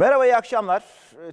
Merhaba, iyi akşamlar.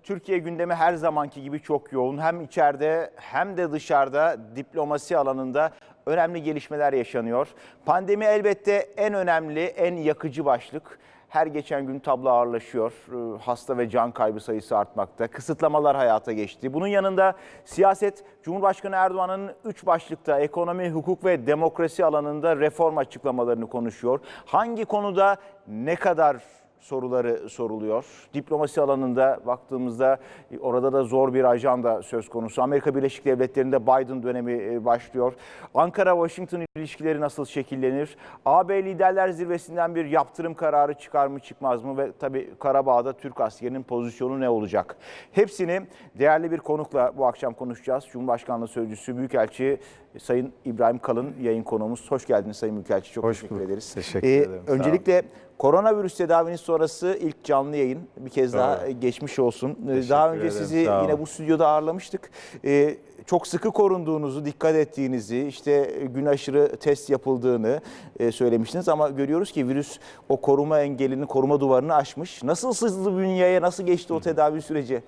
Türkiye gündemi her zamanki gibi çok yoğun. Hem içeride hem de dışarıda diplomasi alanında önemli gelişmeler yaşanıyor. Pandemi elbette en önemli, en yakıcı başlık. Her geçen gün tablo ağırlaşıyor. Ee, Hasta ve can kaybı sayısı artmakta. Kısıtlamalar hayata geçti. Bunun yanında siyaset Cumhurbaşkanı Erdoğan'ın üç başlıkta ekonomi, hukuk ve demokrasi alanında reform açıklamalarını konuşuyor. Hangi konuda ne kadar soruları soruluyor. Diplomasi alanında baktığımızda orada da zor bir ajanda söz konusu. Amerika Birleşik Devletleri'nde Biden dönemi e, başlıyor. Ankara-Washington ilişkileri nasıl şekillenir? AB Liderler Zirvesi'nden bir yaptırım kararı çıkar mı çıkmaz mı? Ve tabii Karabağ'da Türk askerinin pozisyonu ne olacak? Hepsini değerli bir konukla bu akşam konuşacağız. Cumhurbaşkanlığı Sözcüsü Büyükelçi Sayın İbrahim Kalın yayın konuğumuz. Hoş geldiniz Sayın Büyükelçi. Çok Hoş teşekkür bulduk. ederiz. Teşekkür Ee, ederim. Öncelikle koronavirüs tedavinin sonrası ilk canlı yayın. Bir kez daha Doğru. geçmiş olsun. Ee, Teşekkür Daha önce ederim, sizi yine bu stüdyoda ağırlamıştık. Ee, Çok sıkı korunduğunuzu, dikkat ettiğinizi, işte gün aşırı test yapıldığını e, söylemiştiniz. Ama görüyoruz ki virüs o koruma engelini, koruma duvarını aşmış. Nasıl sızdı bünyeye, nasıl geçti o tedavi süreci?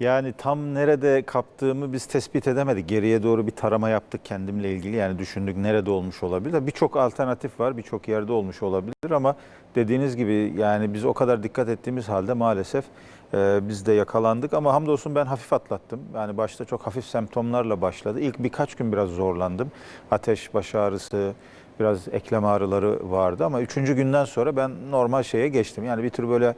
Yani tam nerede kaptığımı biz tespit edemedik. Geriye doğru bir tarama yaptık kendimle ilgili. Yani düşündük nerede olmuş olabilir. Birçok alternatif var, birçok yerde olmuş olabilir ama dediğiniz gibi yani biz o kadar dikkat ettiğimiz halde maalesef e, biz de yakalandık. Ama hamdolsun ben hafif atlattım. Yani başta çok hafif semptomlarla başladı. İlk birkaç gün biraz zorlandım. Ateş, baş ağrısı, biraz eklem ağrıları vardı ama üçüncü günden sonra ben normal şeye geçtim. Yani bir tür böyle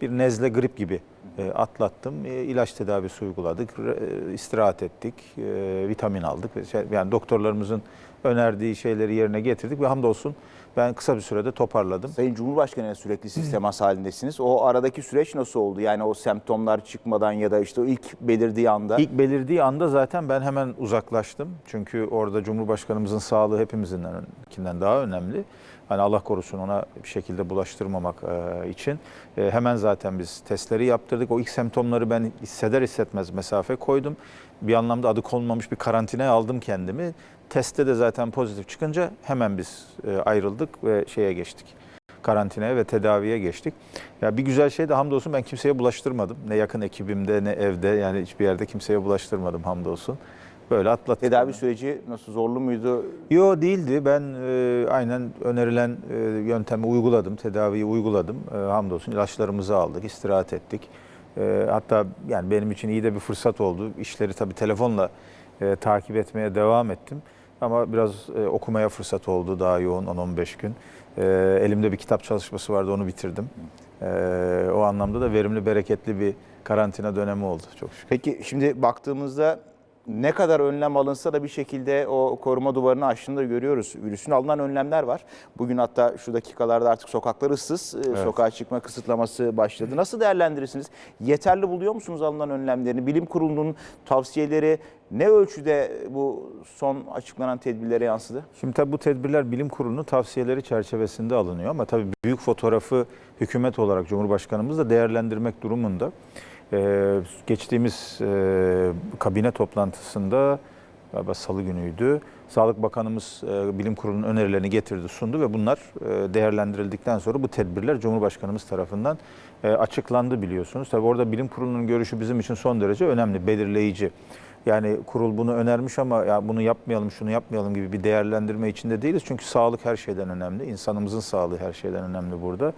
bir nezle grip gibi atlattım. E, ilaç tedavisi uyguladık, e, istirahat ettik, e, vitamin aldık. şey- Yani doktorlarımızın önerdiği şeyleri yerine getirdik ve hamdolsun ben kısa bir sürede toparladım. Sayın Cumhurbaşkanı'yla sürekli siz temas halindesiniz. O aradaki süreç nasıl oldu? Yani o semptomlar çıkmadan ya da işte o ilk belirdiği anda. İlk belirdiği anda zaten ben hemen uzaklaştım. Çünkü orada Cumhurbaşkanımızın sağlığı hepimizinkinden daha önemli. Hani Allah korusun ona bir şekilde bulaştırmamak e, için e, hemen zaten biz testleri yaptırdık. O ilk semptomları ben hisseder hissetmez mesafe koydum. Bir anlamda adı konmamış bir karantinaya aldım kendimi. Testte de zaten pozitif çıkınca hemen biz e, ayrıldık ve şeye geçtik karantinaya ve tedaviye geçtik. Ya bir güzel şey de hamdolsun ben kimseye bulaştırmadım. Ne yakın ekibimde ne evde yani hiçbir yerde kimseye bulaştırmadım hamdolsun. Böyle atlattık. Tedavi süreci nasıl zorlu muydu? Yo değildi. Ben e, aynen önerilen e, yöntemi uyguladım, tedaviyi uyguladım. E, hamdolsun ilaçlarımızı aldık, istirahat ettik. E, hatta yani benim için iyi de bir fırsat oldu. İşleri tabii telefonla e, takip etmeye devam ettim. Ama biraz e, okumaya fırsat oldu daha yoğun 10-15 gün. E, elimde bir kitap çalışması vardı onu bitirdim. E, o anlamda da verimli, bereketli bir karantina dönemi oldu çok şükür. Peki şimdi baktığımızda ne kadar önlem alınsa da bir şekilde o koruma duvarını aştığını da görüyoruz. Virüsün alınan önlemler var. Bugün hatta şu dakikalarda artık sokaklar ıssız. Ee, Sokağa çıkma kısıtlaması başladı. Nasıl değerlendirirsiniz? Yeterli buluyor musunuz alınan önlemlerini? Bilim kurulunun tavsiyeleri ne ölçüde bu son açıklanan tedbirlere yansıdı? Şimdi tabii bu tedbirler bilim kurulunun tavsiyeleri çerçevesinde alınıyor ama tabii büyük fotoğrafı hükümet olarak Cumhurbaşkanımız da değerlendirmek durumunda. Ee, geçtiğimiz e, kabine toplantısında galiba salı günüydü. Sağlık Bakanımız e, bilim kurulunun önerilerini getirdi, sundu ve bunlar e, değerlendirildikten sonra bu tedbirler Cumhurbaşkanımız tarafından e, açıklandı biliyorsunuz. Tabii orada bilim kurulunun görüşü bizim için son derece önemli, belirleyici. Yani kurul bunu önermiş ama ya bunu yapmayalım, şunu yapmayalım gibi bir değerlendirme içinde değiliz. Çünkü sağlık her şeyden önemli. İnsanımızın sağlığı her şeyden önemli burada.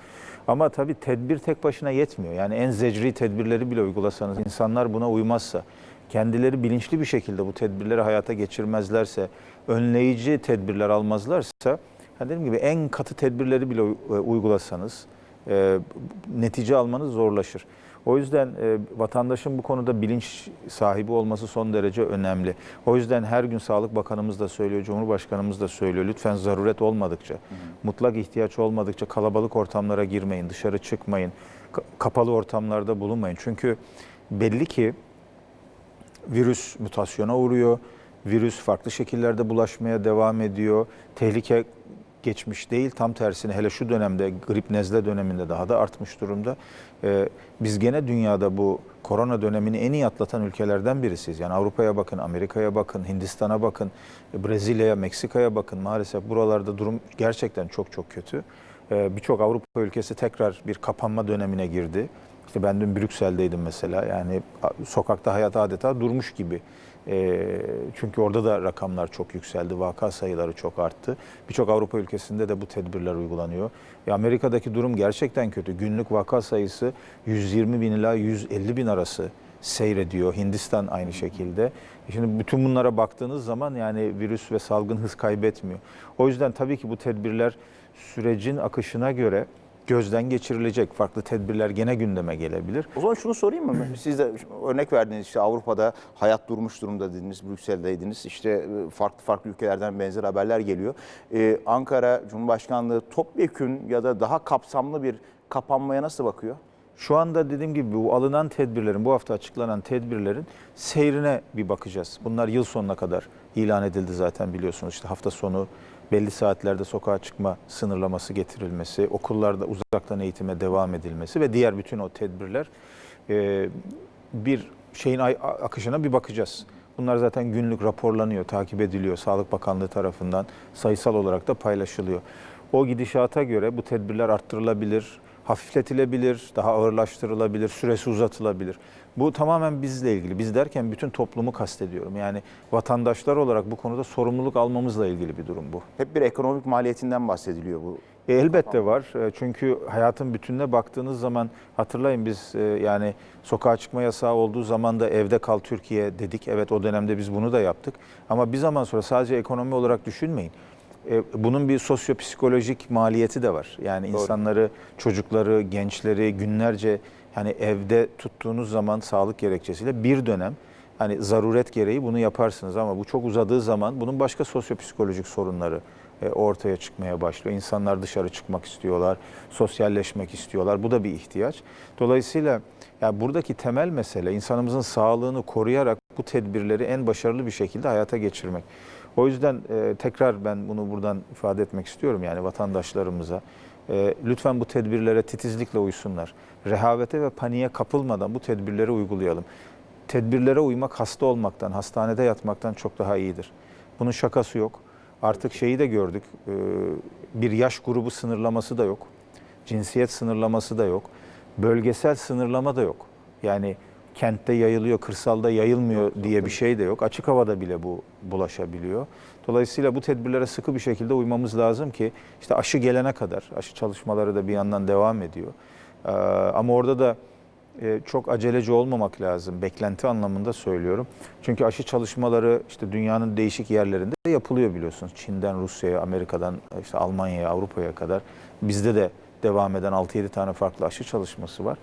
Ama tabii tedbir tek başına yetmiyor. Yani en zecri tedbirleri bile uygulasanız insanlar buna uymazsa, kendileri bilinçli bir şekilde bu tedbirleri hayata geçirmezlerse, önleyici tedbirler almazlarsa, yani dediğim gibi en katı tedbirleri bile u- uygulasanız e, netice almanız zorlaşır. O yüzden e, vatandaşın bu konuda bilinç sahibi olması son derece önemli. O yüzden her gün Sağlık Bakanımız da söylüyor, Cumhurbaşkanımız da söylüyor. Lütfen zaruret olmadıkça, mutlak ihtiyaç olmadıkça kalabalık ortamlara girmeyin, dışarı çıkmayın, ka- kapalı ortamlarda bulunmayın. Çünkü belli ki virüs mutasyona uğruyor. Virüs farklı şekillerde bulaşmaya devam ediyor. Tehlike geçmiş değil. Tam tersine hele şu dönemde grip nezle döneminde daha da artmış durumda. Ee, biz gene dünyada bu korona dönemini en iyi atlatan ülkelerden birisiyiz. Yani Avrupa'ya bakın, Amerika'ya bakın, Hindistan'a bakın, Brezilya'ya, Meksika'ya bakın. Maalesef buralarda durum gerçekten çok çok kötü. Ee, Birçok Avrupa ülkesi tekrar bir kapanma dönemine girdi. İşte ben dün Brüksel'deydim mesela. Yani sokakta hayat adeta durmuş gibi. E, çünkü orada da rakamlar çok yükseldi. Vaka sayıları çok arttı. Birçok Avrupa ülkesinde de bu tedbirler uygulanıyor. Amerika'daki durum gerçekten kötü. Günlük vaka sayısı 120 bin ila 150 bin arası seyrediyor. Hindistan aynı şekilde. Şimdi bütün bunlara baktığınız zaman yani virüs ve salgın hız kaybetmiyor. O yüzden tabii ki bu tedbirler sürecin akışına göre gözden geçirilecek. Farklı tedbirler gene gündeme gelebilir. O zaman şunu sorayım mı? Siz de örnek verdiniz işte Avrupa'da hayat durmuş durumda dediniz, Brüksel'deydiniz. İşte e, farklı farklı ülkelerden benzer haberler geliyor. Ee, Ankara Cumhurbaşkanlığı topyekün ya da daha kapsamlı bir kapanmaya nasıl bakıyor? Şu anda dediğim gibi bu alınan tedbirlerin, bu hafta açıklanan tedbirlerin seyrine bir bakacağız. Bunlar yıl sonuna kadar ilan edildi zaten biliyorsunuz. İşte hafta sonu belli saatlerde sokağa çıkma sınırlaması getirilmesi, okullarda uzaktan eğitime devam edilmesi ve diğer bütün o tedbirler e, bir şeyin akışına bir bakacağız. Bunlar zaten günlük raporlanıyor, takip ediliyor Sağlık Bakanlığı tarafından sayısal olarak da paylaşılıyor. O gidişata göre bu tedbirler arttırılabilir, hafifletilebilir, daha ağırlaştırılabilir, süresi uzatılabilir. Bu tamamen bizle ilgili. Biz derken bütün toplumu kastediyorum. Yani vatandaşlar olarak bu konuda sorumluluk almamızla ilgili bir durum bu. Hep bir ekonomik maliyetinden bahsediliyor bu. E, elbette var. E, Çünkü hayatın bütününe baktığınız zaman hatırlayın biz e, yani sokağa çıkma yasağı olduğu zaman da evde kal Türkiye dedik. Evet o dönemde biz bunu da yaptık. Ama bir zaman sonra sadece ekonomi olarak düşünmeyin. E, Bunun bir sosyopsikolojik maliyeti de var. Yani Doğru. insanları, çocukları, gençleri günlerce hani evde tuttuğunuz zaman sağlık gerekçesiyle bir dönem hani zaruret gereği bunu yaparsınız ama bu çok uzadığı zaman bunun başka sosyopsikolojik sorunları e, ortaya çıkmaya başlıyor. İnsanlar dışarı çıkmak istiyorlar, sosyalleşmek istiyorlar. Bu da bir ihtiyaç. Dolayısıyla ya buradaki temel mesele insanımızın sağlığını koruyarak bu tedbirleri en başarılı bir şekilde hayata geçirmek. O yüzden e, tekrar ben bunu buradan ifade etmek istiyorum yani vatandaşlarımıza. E, lütfen bu tedbirlere titizlikle uysunlar. Rehavete ve paniğe kapılmadan bu tedbirleri uygulayalım. Tedbirlere uymak hasta olmaktan, hastanede yatmaktan çok daha iyidir. Bunun şakası yok. Artık şeyi de gördük. e, Bir yaş grubu sınırlaması da yok. Cinsiyet sınırlaması da yok. Bölgesel sınırlama da yok. Yani kentte yayılıyor, kırsalda yayılmıyor diye bir şey de yok. Açık havada bile bu bulaşabiliyor. Dolayısıyla bu tedbirlere sıkı bir şekilde uymamız lazım ki işte aşı gelene kadar, aşı çalışmaları da bir yandan devam ediyor. Ee, Ama orada da e, çok aceleci olmamak lazım. Beklenti anlamında söylüyorum. Çünkü aşı çalışmaları işte dünyanın değişik yerlerinde yapılıyor biliyorsunuz. Çin'den Rusya'ya, Amerika'dan işte Almanya'ya, Avrupa'ya kadar. Bizde de devam eden 6-7 tane farklı aşı çalışması var.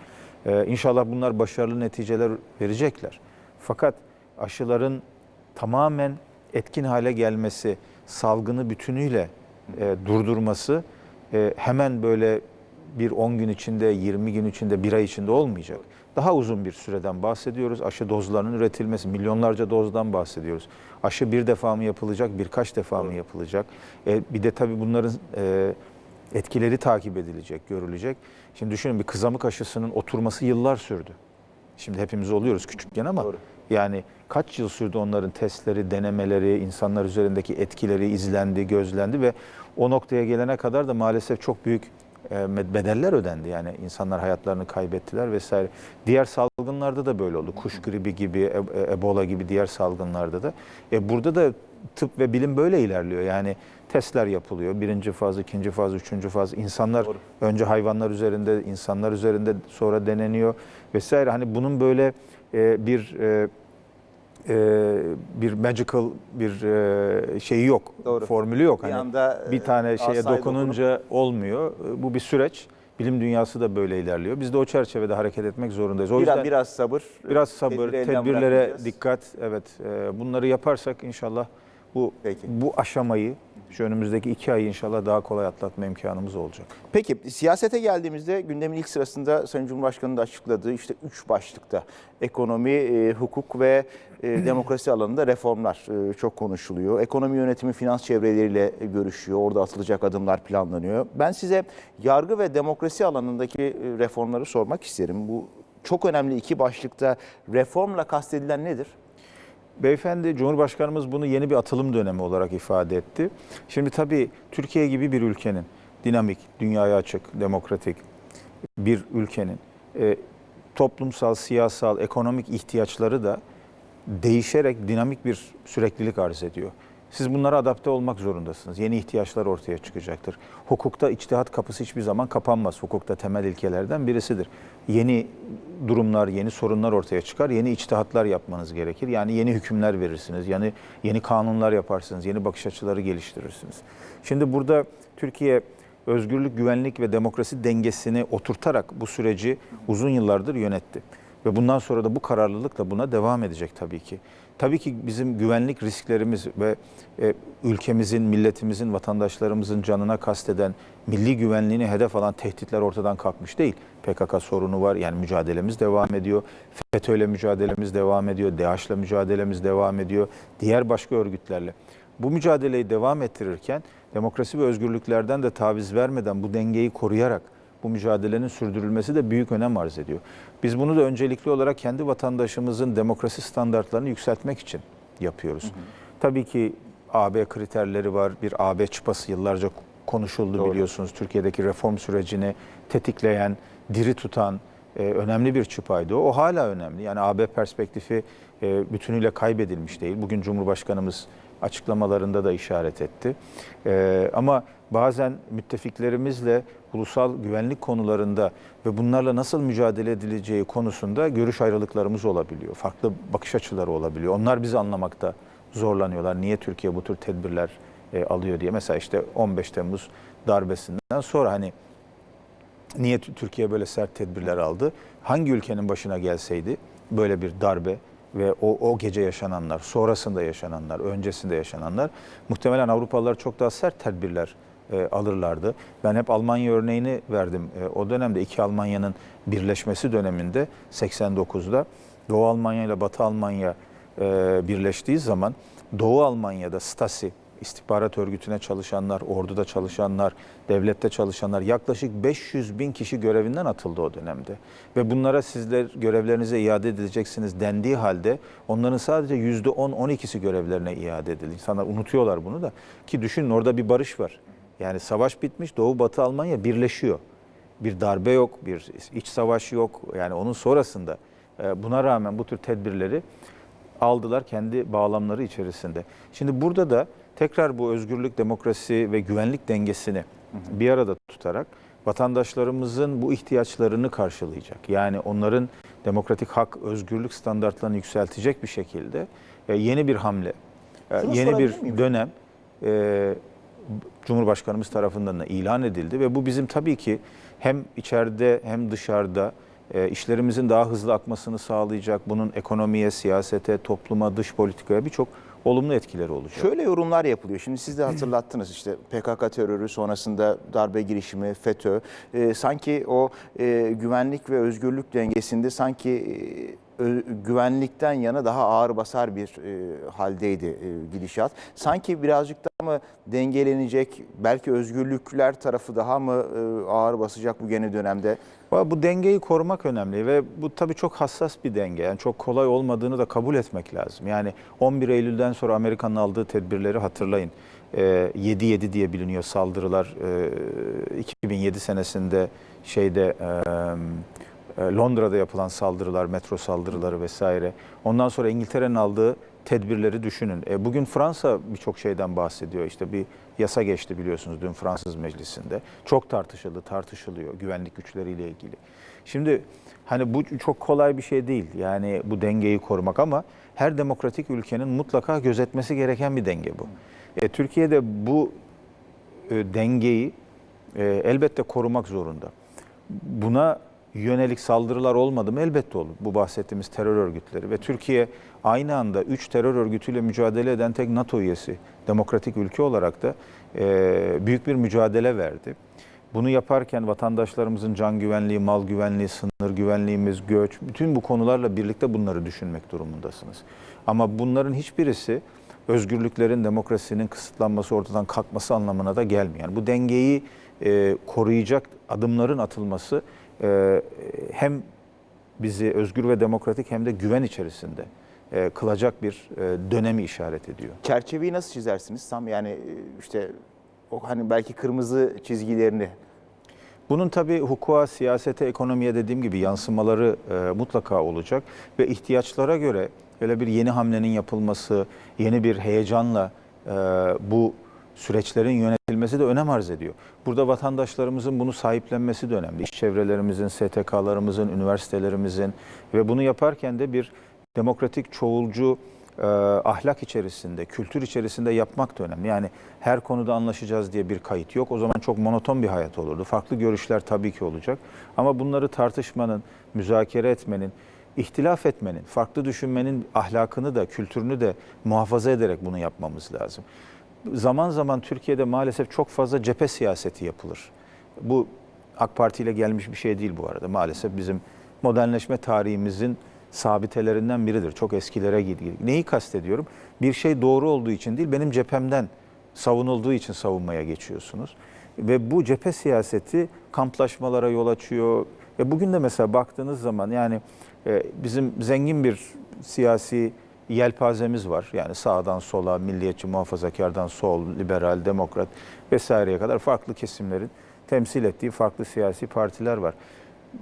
Ee, İnşallah bunlar başarılı neticeler verecekler. Fakat aşıların tamamen etkin hale gelmesi, salgını bütünüyle e, durdurması e, hemen böyle bir 10 gün içinde, 20 gün içinde, bir ay içinde olmayacak. Daha uzun bir süreden bahsediyoruz. Aşı dozlarının üretilmesi, milyonlarca dozdan bahsediyoruz. Aşı bir defa mı yapılacak, birkaç defa mı yapılacak? E, bir de tabii bunların e, etkileri takip edilecek, görülecek. Şimdi düşünün bir kızamık aşısının oturması yıllar sürdü. Şimdi hepimiz oluyoruz küçükken ama Doğru. yani kaç yıl sürdü onların testleri, denemeleri, insanlar üzerindeki etkileri izlendi, gözlendi ve o noktaya gelene kadar da maalesef çok büyük bedeller ödendi. Yani insanlar hayatlarını kaybettiler vesaire. Diğer salgınlarda da böyle oldu. Kuş gribi gibi, e- e- Ebola gibi diğer salgınlarda da. E burada da tıp ve bilim böyle ilerliyor. Yani testler yapılıyor. Birinci faz, ikinci faz, üçüncü faz. İnsanlar Doğru. önce hayvanlar üzerinde, insanlar üzerinde sonra deneniyor vesaire. Hani bunun böyle e, bir e, e, bir magical bir e, şeyi yok. Doğru. Formülü yok. Bir Hani anda, bir e, tane şeye dokununca olmuyor. E, Bu bir süreç. Bilim dünyası da böyle ilerliyor. Biz de o çerçevede hareket etmek zorundayız. O Biraz, yüzden biraz sabır. biraz sabır, tedbirlere dikkat. Evet, e, bunları yaparsak inşallah bu Peki. bu aşamayı şu önümüzdeki iki ayı inşallah daha kolay atlatma imkanımız olacak. Peki siyasete geldiğimizde gündemin ilk sırasında Sayın Cumhurbaşkanı'nın da açıkladığı işte üç başlıkta ekonomi, e, hukuk ve e, demokrasi alanında reformlar e, çok konuşuluyor. Ekonomi yönetimi finans çevreleriyle görüşüyor. Orada atılacak adımlar planlanıyor. Ben size yargı ve demokrasi alanındaki e, reformları sormak isterim. Bu çok önemli iki başlıkta reformla kastedilen nedir? Beyefendi Cumhurbaşkanımız bunu yeni bir atılım dönemi olarak ifade etti. Şimdi tabii Türkiye gibi bir ülkenin dinamik, dünyaya açık, demokratik bir ülkenin e, toplumsal, siyasal, ekonomik ihtiyaçları da değişerek dinamik bir süreklilik arz ediyor. Siz bunlara adapte olmak zorundasınız. Yeni ihtiyaçlar ortaya çıkacaktır. Hukukta içtihat kapısı hiçbir zaman kapanmaz. Hukukta temel ilkelerden birisidir. Yeni durumlar, yeni sorunlar ortaya çıkar. Yeni içtihatlar yapmanız gerekir. Yani yeni hükümler verirsiniz. Yani yeni kanunlar yaparsınız. Yeni bakış açıları geliştirirsiniz. Şimdi burada Türkiye özgürlük, güvenlik ve demokrasi dengesini oturtarak bu süreci uzun yıllardır yönetti. Ve bundan sonra da bu kararlılıkla buna devam edecek tabii ki. Tabii ki bizim güvenlik risklerimiz ve e, ülkemizin, milletimizin, vatandaşlarımızın canına kasteden, milli güvenliğini hedef alan tehditler ortadan kalkmış değil. PKK sorunu var, yani mücadelemiz devam ediyor. FETÖ'yle mücadelemiz devam ediyor, DAEŞ'le mücadelemiz devam ediyor, diğer başka örgütlerle. Bu mücadeleyi devam ettirirken demokrasi ve özgürlüklerden de taviz vermeden bu dengeyi koruyarak bu mücadelenin sürdürülmesi de büyük önem arz ediyor. Biz bunu da öncelikli olarak kendi vatandaşımızın demokrasi standartlarını yükseltmek için yapıyoruz. Tabii ki AB kriterleri var. Bir AB çıpası yıllarca konuşuldu Doğru. biliyorsunuz. Türkiye'deki reform sürecini tetikleyen, diri tutan e, önemli bir çıpaydı o. O hala önemli. Yani AB perspektifi e, bütünüyle kaybedilmiş değil. Bugün Cumhurbaşkanımız açıklamalarında da işaret etti. E, ama bazen müttefiklerimizle ulusal güvenlik konularında ve bunlarla nasıl mücadele edileceği konusunda görüş ayrılıklarımız olabiliyor. Farklı bakış açıları olabiliyor. Onlar bizi anlamakta zorlanıyorlar. Niye Türkiye bu tür tedbirler e, alıyor diye. Mesela işte 15 Temmuz darbesinden sonra hani niye Tü- Türkiye böyle sert tedbirler aldı? Hangi ülkenin başına gelseydi böyle bir darbe ve o, o gece yaşananlar, sonrasında yaşananlar, öncesinde yaşananlar muhtemelen Avrupalılar çok daha sert tedbirler e, alırlardı. Ben hep Almanya örneğini verdim. E, o dönemde iki Almanya'nın birleşmesi döneminde 89'da Doğu Almanya ile Batı Almanya e, birleştiği zaman Doğu Almanya'da Stasi istihbarat örgütüne çalışanlar, orduda çalışanlar, devlette çalışanlar yaklaşık 500 bin kişi görevinden atıldı o dönemde. Ve bunlara sizler görevlerinize iade edileceksiniz dendiği halde onların sadece %10-12'si görevlerine iade edildi. İnsanlar unutuyorlar bunu da. Ki düşünün orada bir barış var. Yani savaş bitmiş, Doğu Batı Almanya birleşiyor. Bir darbe yok, bir iç savaş yok. Yani onun sonrasında e, buna rağmen bu tür tedbirleri aldılar kendi bağlamları içerisinde. Şimdi burada da tekrar bu özgürlük, demokrasi ve güvenlik dengesini bir arada tutarak vatandaşlarımızın bu ihtiyaçlarını karşılayacak. Yani onların demokratik hak, özgürlük standartlarını yükseltecek bir şekilde e, yeni bir hamle, e, Şunu yeni miyim? bir dönem e, Cumhurbaşkanımız tarafından da ilan edildi ve bu bizim tabii ki hem içeride hem dışarıda işlerimizin daha hızlı akmasını sağlayacak. Bunun ekonomiye, siyasete, topluma, dış politikaya birçok olumlu etkileri olacak. Şöyle yorumlar yapılıyor. Şimdi siz de hatırlattınız işte PKK terörü sonrasında darbe girişimi, FETÖ. Ee, sanki o e, güvenlik ve özgürlük dengesinde sanki e, güvenlikten yana daha ağır basar bir e, haldeydi e, gidişat. Sanki birazcık daha mı dengelenecek, belki özgürlükler tarafı daha mı e, ağır basacak bu yeni dönemde? Bu dengeyi korumak önemli ve bu tabii çok hassas bir denge. Yani çok kolay olmadığını da kabul etmek lazım. Yani 11 Eylül'den sonra Amerika'nın aldığı tedbirleri hatırlayın. Ee, 7-7 diye biliniyor saldırılar. Ee, 2007 senesinde şeyde e, e, Londra'da yapılan saldırılar, metro saldırıları vesaire. Ondan sonra İngiltere'nin aldığı tedbirleri düşünün. E, bugün Fransa birçok şeyden bahsediyor. İşte bir yasa geçti biliyorsunuz dün Fransız meclisinde. Çok tartışıldı, tartışılıyor güvenlik güçleriyle ilgili. Şimdi hani bu çok kolay bir şey değil. Yani bu dengeyi korumak ama her demokratik ülkenin mutlaka gözetmesi gereken bir denge bu. E, Türkiye'de bu e, dengeyi e, elbette korumak zorunda. Buna yönelik saldırılar olmadı mı? Elbette olur. Bu bahsettiğimiz terör örgütleri ve Türkiye aynı anda 3 terör örgütüyle mücadele eden tek NATO üyesi, demokratik ülke olarak da e, büyük bir mücadele verdi. Bunu yaparken vatandaşlarımızın can güvenliği, mal güvenliği, sınır güvenliğimiz, göç, bütün bu konularla birlikte bunları düşünmek durumundasınız. Ama bunların hiçbirisi özgürlüklerin, demokrasinin kısıtlanması, ortadan kalkması anlamına da gelmiyor. Yani bu dengeyi e, koruyacak adımların atılması e, hem bizi özgür ve demokratik hem de güven içerisinde e, kılacak bir e, dönemi işaret ediyor. Çerçeveyi nasıl çizersiniz? Tam yani e, işte o hani belki kırmızı çizgilerini Bunun tabii hukuka, siyasete, ekonomiye dediğim gibi yansımaları e, mutlaka olacak ve ihtiyaçlara göre öyle bir yeni hamlenin yapılması, yeni bir heyecanla e, bu süreçlerin yönetilmesi de önem arz ediyor. Burada vatandaşlarımızın bunu sahiplenmesi de önemli. İş çevrelerimizin, STK'larımızın, üniversitelerimizin ve bunu yaparken de bir demokratik, çoğulcu e, ahlak içerisinde, kültür içerisinde yapmak da önemli. Yani her konuda anlaşacağız diye bir kayıt yok. O zaman çok monoton bir hayat olurdu. Farklı görüşler tabii ki olacak. Ama bunları tartışmanın, müzakere etmenin, ihtilaf etmenin, farklı düşünmenin ahlakını da, kültürünü de muhafaza ederek bunu yapmamız lazım. Zaman zaman Türkiye'de maalesef çok fazla cephe siyaseti yapılır. Bu AK Parti ile gelmiş bir şey değil bu arada. Maalesef bizim modernleşme tarihimizin sabitelerinden biridir. Çok eskilere gidiyor. Neyi kastediyorum? Bir şey doğru olduğu için değil, benim cephemden savunulduğu için savunmaya geçiyorsunuz. Ve bu cephe siyaseti kamplaşmalara yol açıyor. Ve bugün de mesela baktığınız zaman yani e, bizim zengin bir siyasi yelpazemiz var. Yani sağdan sola, milliyetçi, muhafazakardan sol, liberal, demokrat vesaireye kadar farklı kesimlerin temsil ettiği farklı siyasi partiler var.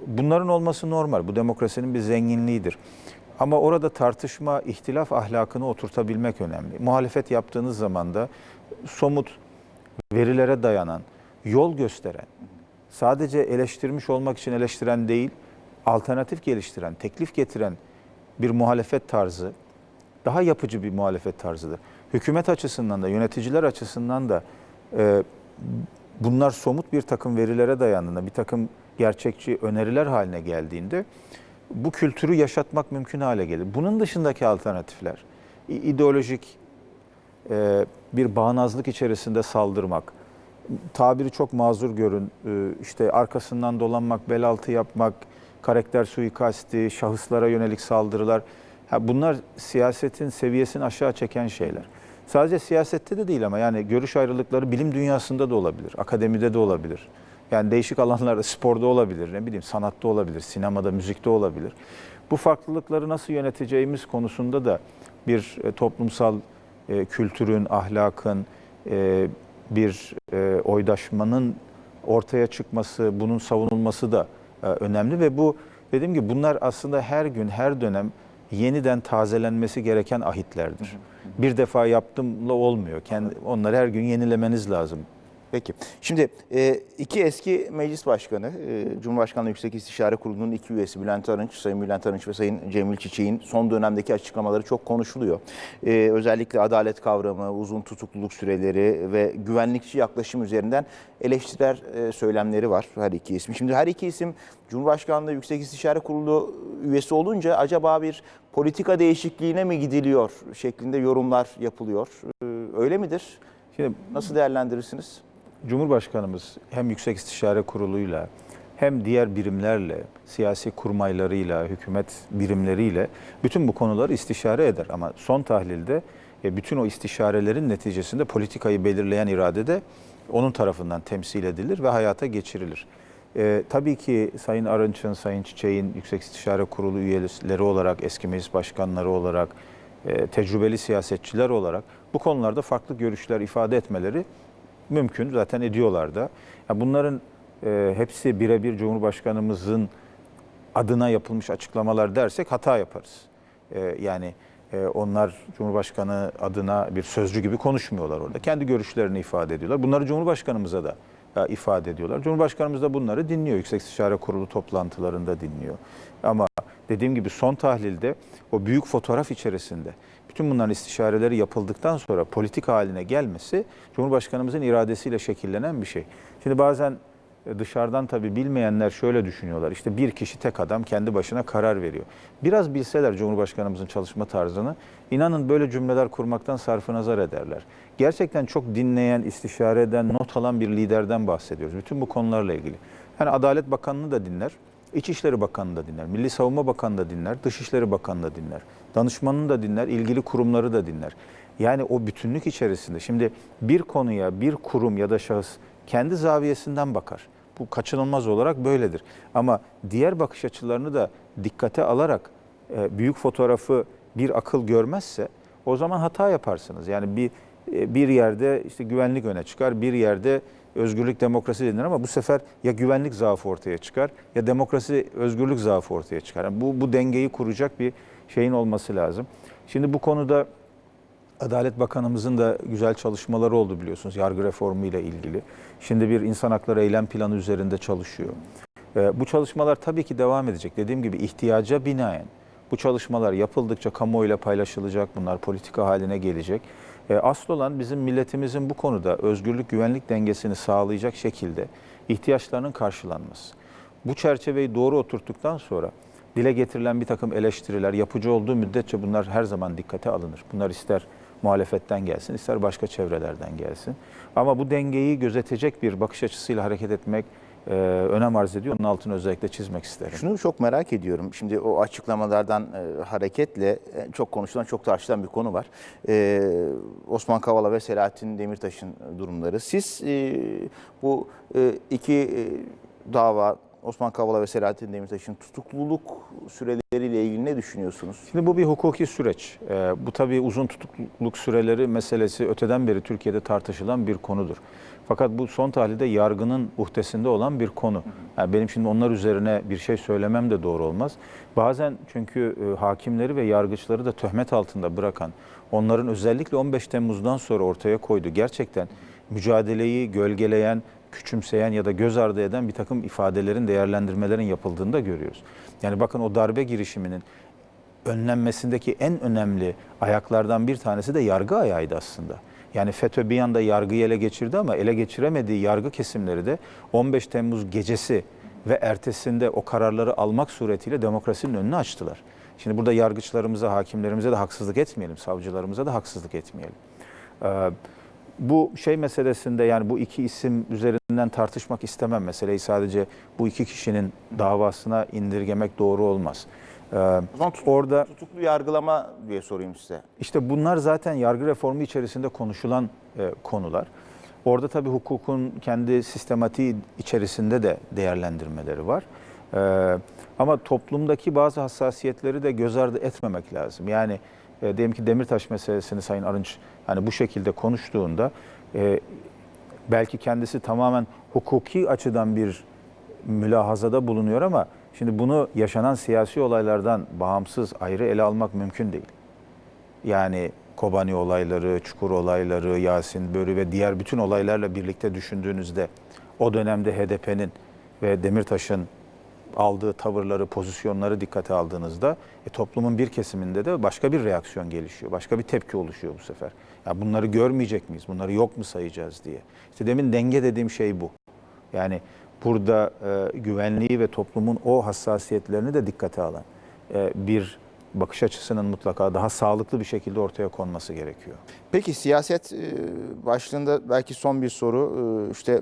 Bunların olması normal. Bu demokrasinin bir zenginliğidir. Ama orada tartışma, ihtilaf ahlakını oturtabilmek önemli. Muhalefet yaptığınız zaman da somut verilere dayanan, yol gösteren, sadece eleştirmiş olmak için eleştiren değil, alternatif geliştiren, teklif getiren bir muhalefet tarzı daha yapıcı bir muhalefet tarzıdır. Hükümet açısından da, yöneticiler açısından da e, bunlar somut bir takım verilere dayandığında, bir takım gerçekçi öneriler haline geldiğinde bu kültürü yaşatmak mümkün hale gelir. Bunun dışındaki alternatifler, ideolojik e, bir bağnazlık içerisinde saldırmak, tabiri çok mazur görün, e, işte arkasından dolanmak, bel altı yapmak, karakter suikasti, şahıslara yönelik saldırılar, ha bunlar siyasetin seviyesini aşağı çeken şeyler. Sadece siyasette de değil ama yani görüş ayrılıkları bilim dünyasında da olabilir, akademide de olabilir. Yani değişik alanlarda, sporda olabilir, ne bileyim sanatta olabilir, sinemada, müzikte olabilir. Bu farklılıkları nasıl yöneteceğimiz konusunda da bir e, toplumsal e, kültürün, ahlakın, e, bir e, oydaşmanın ortaya çıkması, bunun savunulması da e, önemli ve bu dediğim gibi bunlar aslında her gün, her dönem yeniden tazelenmesi gereken ahitlerdir. Bir defa yaptımla olmuyor. Kendi, onları her gün yenilemeniz lazım. Peki. Şimdi e, iki eski meclis başkanı, e, Cumhurbaşkanlığı Yüksek İstişare Kurulu'nun iki üyesi Bülent Arınç, Sayın Bülent Arınç ve Sayın Cemil Çiçek'in son dönemdeki açıklamaları çok konuşuluyor. E, özellikle adalet kavramı, uzun tutukluluk süreleri ve güvenlikçi yaklaşım üzerinden eleştiriler söylemleri var her iki isim. Şimdi her iki isim Cumhurbaşkanlığı Yüksek İstişare Kurulu üyesi olunca acaba bir politika değişikliğine mi gidiliyor şeklinde yorumlar yapılıyor. Öyle midir? Şimdi Nasıl değerlendirirsiniz? Cumhurbaşkanımız hem Yüksek İstişare Kurulu'yla hem diğer birimlerle, siyasi kurmaylarıyla, hükümet birimleriyle bütün bu konuları istişare eder. Ama son tahlilde e, bütün o istişarelerin neticesinde politikayı belirleyen irade de onun tarafından temsil edilir ve hayata geçirilir. E, tabii ki Sayın Arınç'ın, Sayın Çiçek'in Yüksek İstişare Kurulu üyeleri olarak, eski meclis başkanları olarak, e, tecrübeli siyasetçiler olarak bu konularda farklı görüşler ifade etmeleri mümkün. Zaten ediyorlar da. Ya bunların e, hepsi birebir Cumhurbaşkanımızın adına yapılmış açıklamalar dersek hata yaparız. E, yani e, onlar Cumhurbaşkanı adına bir sözcü gibi konuşmuyorlar orada. Kendi görüşlerini ifade ediyorlar. Bunları Cumhurbaşkanımıza da e, ifade ediyorlar. Cumhurbaşkanımız da bunları dinliyor. Yüksek İstişare Kurulu toplantılarında dinliyor. Ama dediğim gibi son tahlilde o büyük fotoğraf içerisinde bütün bunların istişareleri yapıldıktan sonra politik haline gelmesi Cumhurbaşkanımızın iradesiyle şekillenen bir şey. Şimdi bazen e, dışarıdan tabii bilmeyenler şöyle düşünüyorlar. İşte bir kişi tek adam kendi başına karar veriyor. Biraz bilseler Cumhurbaşkanımızın çalışma tarzını inanın böyle cümleler kurmaktan sarfı nazar ederler. Gerçekten çok dinleyen, istişare eden, not alan bir liderden bahsediyoruz. Bütün bu konularla ilgili. Yani Adalet Bakanı'nı da dinler, İçişleri Bakanı da dinler, Milli Savunma Bakanı da dinler, Dışişleri Bakanı da dinler, danışmanını da dinler, ilgili kurumları da dinler. Yani o bütünlük içerisinde şimdi bir konuya bir kurum ya da şahıs kendi zaviyesinden bakar. Bu kaçınılmaz olarak böyledir. Ama diğer bakış açılarını da dikkate alarak e, büyük fotoğrafı bir akıl görmezse o zaman hata yaparsınız. Yani bir e, bir yerde işte güvenlik öne çıkar, bir yerde özgürlük demokrasi denir ama bu sefer ya güvenlik zaafı ortaya çıkar ya demokrasi özgürlük zaafı ortaya çıkar. Yani bu, bu dengeyi kuracak bir şeyin olması lazım. Şimdi bu konuda Adalet Bakanımızın da güzel çalışmaları oldu biliyorsunuz yargı reformu ile ilgili. Şimdi bir insan hakları eylem planı üzerinde çalışıyor. Ee, Bu çalışmalar tabii ki devam edecek. Dediğim gibi ihtiyaca binaen bu çalışmalar yapıldıkça kamuoyuyla paylaşılacak, bunlar politika haline gelecek. Ee, Asıl olan bizim milletimizin bu konuda özgürlük güvenlik dengesini sağlayacak şekilde ihtiyaçlarının karşılanması. Bu çerçeveyi doğru oturttuktan sonra dile getirilen bir takım eleştiriler yapıcı olduğu müddetçe bunlar her zaman dikkate alınır. Bunlar ister muhalefetten gelsin, ister başka çevrelerden gelsin. Ama bu dengeyi gözetecek bir bakış açısıyla hareket etmek e, önem arz ediyor. Onun altını özellikle çizmek isterim. Şunu çok merak ediyorum. Şimdi o açıklamalardan e, hareketle e, çok konuşulan, çok tartışılan bir konu var. E, Osman Kavala ve Selahattin Demirtaş'ın durumları. Siz e, bu e, iki e, dava Osman Kavala ve Selahattin Demirtaş'ın tutukluluk süreleriyle ilgili ne düşünüyorsunuz? Şimdi bu bir hukuki süreç. Ee, bu tabii uzun tutukluluk süreleri meselesi öteden beri Türkiye'de tartışılan bir konudur. Fakat bu son tahlilde yargının uhdesinde olan bir konu. Yani benim şimdi onlar üzerine bir şey söylemem de doğru olmaz. Bazen çünkü e, hakimleri ve yargıçları da töhmet altında bırakan, onların özellikle 15 Temmuz'dan sonra ortaya koyduğu gerçekten mücadeleyi gölgeleyen, küçümseyen ya da göz ardı eden bir takım ifadelerin, değerlendirmelerin yapıldığını da görüyoruz. Yani bakın o darbe girişiminin önlenmesindeki en önemli ayaklardan bir tanesi de yargı ayağıydı aslında. Yani FETÖ bir yanda yargıyı ele geçirdi ama ele geçiremediği yargı kesimleri de 15 Temmuz gecesi ve ertesinde o kararları almak suretiyle demokrasinin önünü açtılar. Şimdi burada yargıçlarımıza, hakimlerimize de haksızlık etmeyelim, savcılarımıza da haksızlık etmeyelim. Ee, bu şey meselesinde yani bu iki isim üzerinden tartışmak istemem. Meseleyi sadece bu iki kişinin davasına indirgemek doğru olmaz. Ee, O zaman tut- orada tutuklu yargılama diye sorayım size. işte bunlar zaten yargı reformu içerisinde konuşulan e, konular. Orada tabii hukukun kendi sistematiği içerisinde de değerlendirmeleri var. Ee, ama toplumdaki bazı hassasiyetleri de göz ardı etmemek lazım. Yani e, diyelim ki Demirtaş meselesini Sayın Arınç hani bu şekilde konuştuğunda e, belki kendisi tamamen hukuki açıdan bir mülahazada bulunuyor ama şimdi bunu yaşanan siyasi olaylardan bağımsız ayrı ele almak mümkün değil. Yani Kobani olayları, Çukur olayları, Yasin Börü ve diğer bütün olaylarla birlikte düşündüğünüzde o dönemde HDP'nin ve Demirtaş'ın aldığı tavırları, pozisyonları dikkate aldığınızda e, toplumun bir kesiminde de başka bir reaksiyon gelişiyor. Başka bir tepki oluşuyor bu sefer. Ya bunları görmeyecek miyiz? Bunları yok mu sayacağız diye. İşte demin denge dediğim şey bu. Yani burada e, güvenliği ve toplumun o hassasiyetlerini de dikkate alan e, bir bakış açısının mutlaka daha sağlıklı bir şekilde ortaya konması gerekiyor. Peki siyaset e, başlığında belki son bir soru. E, İşte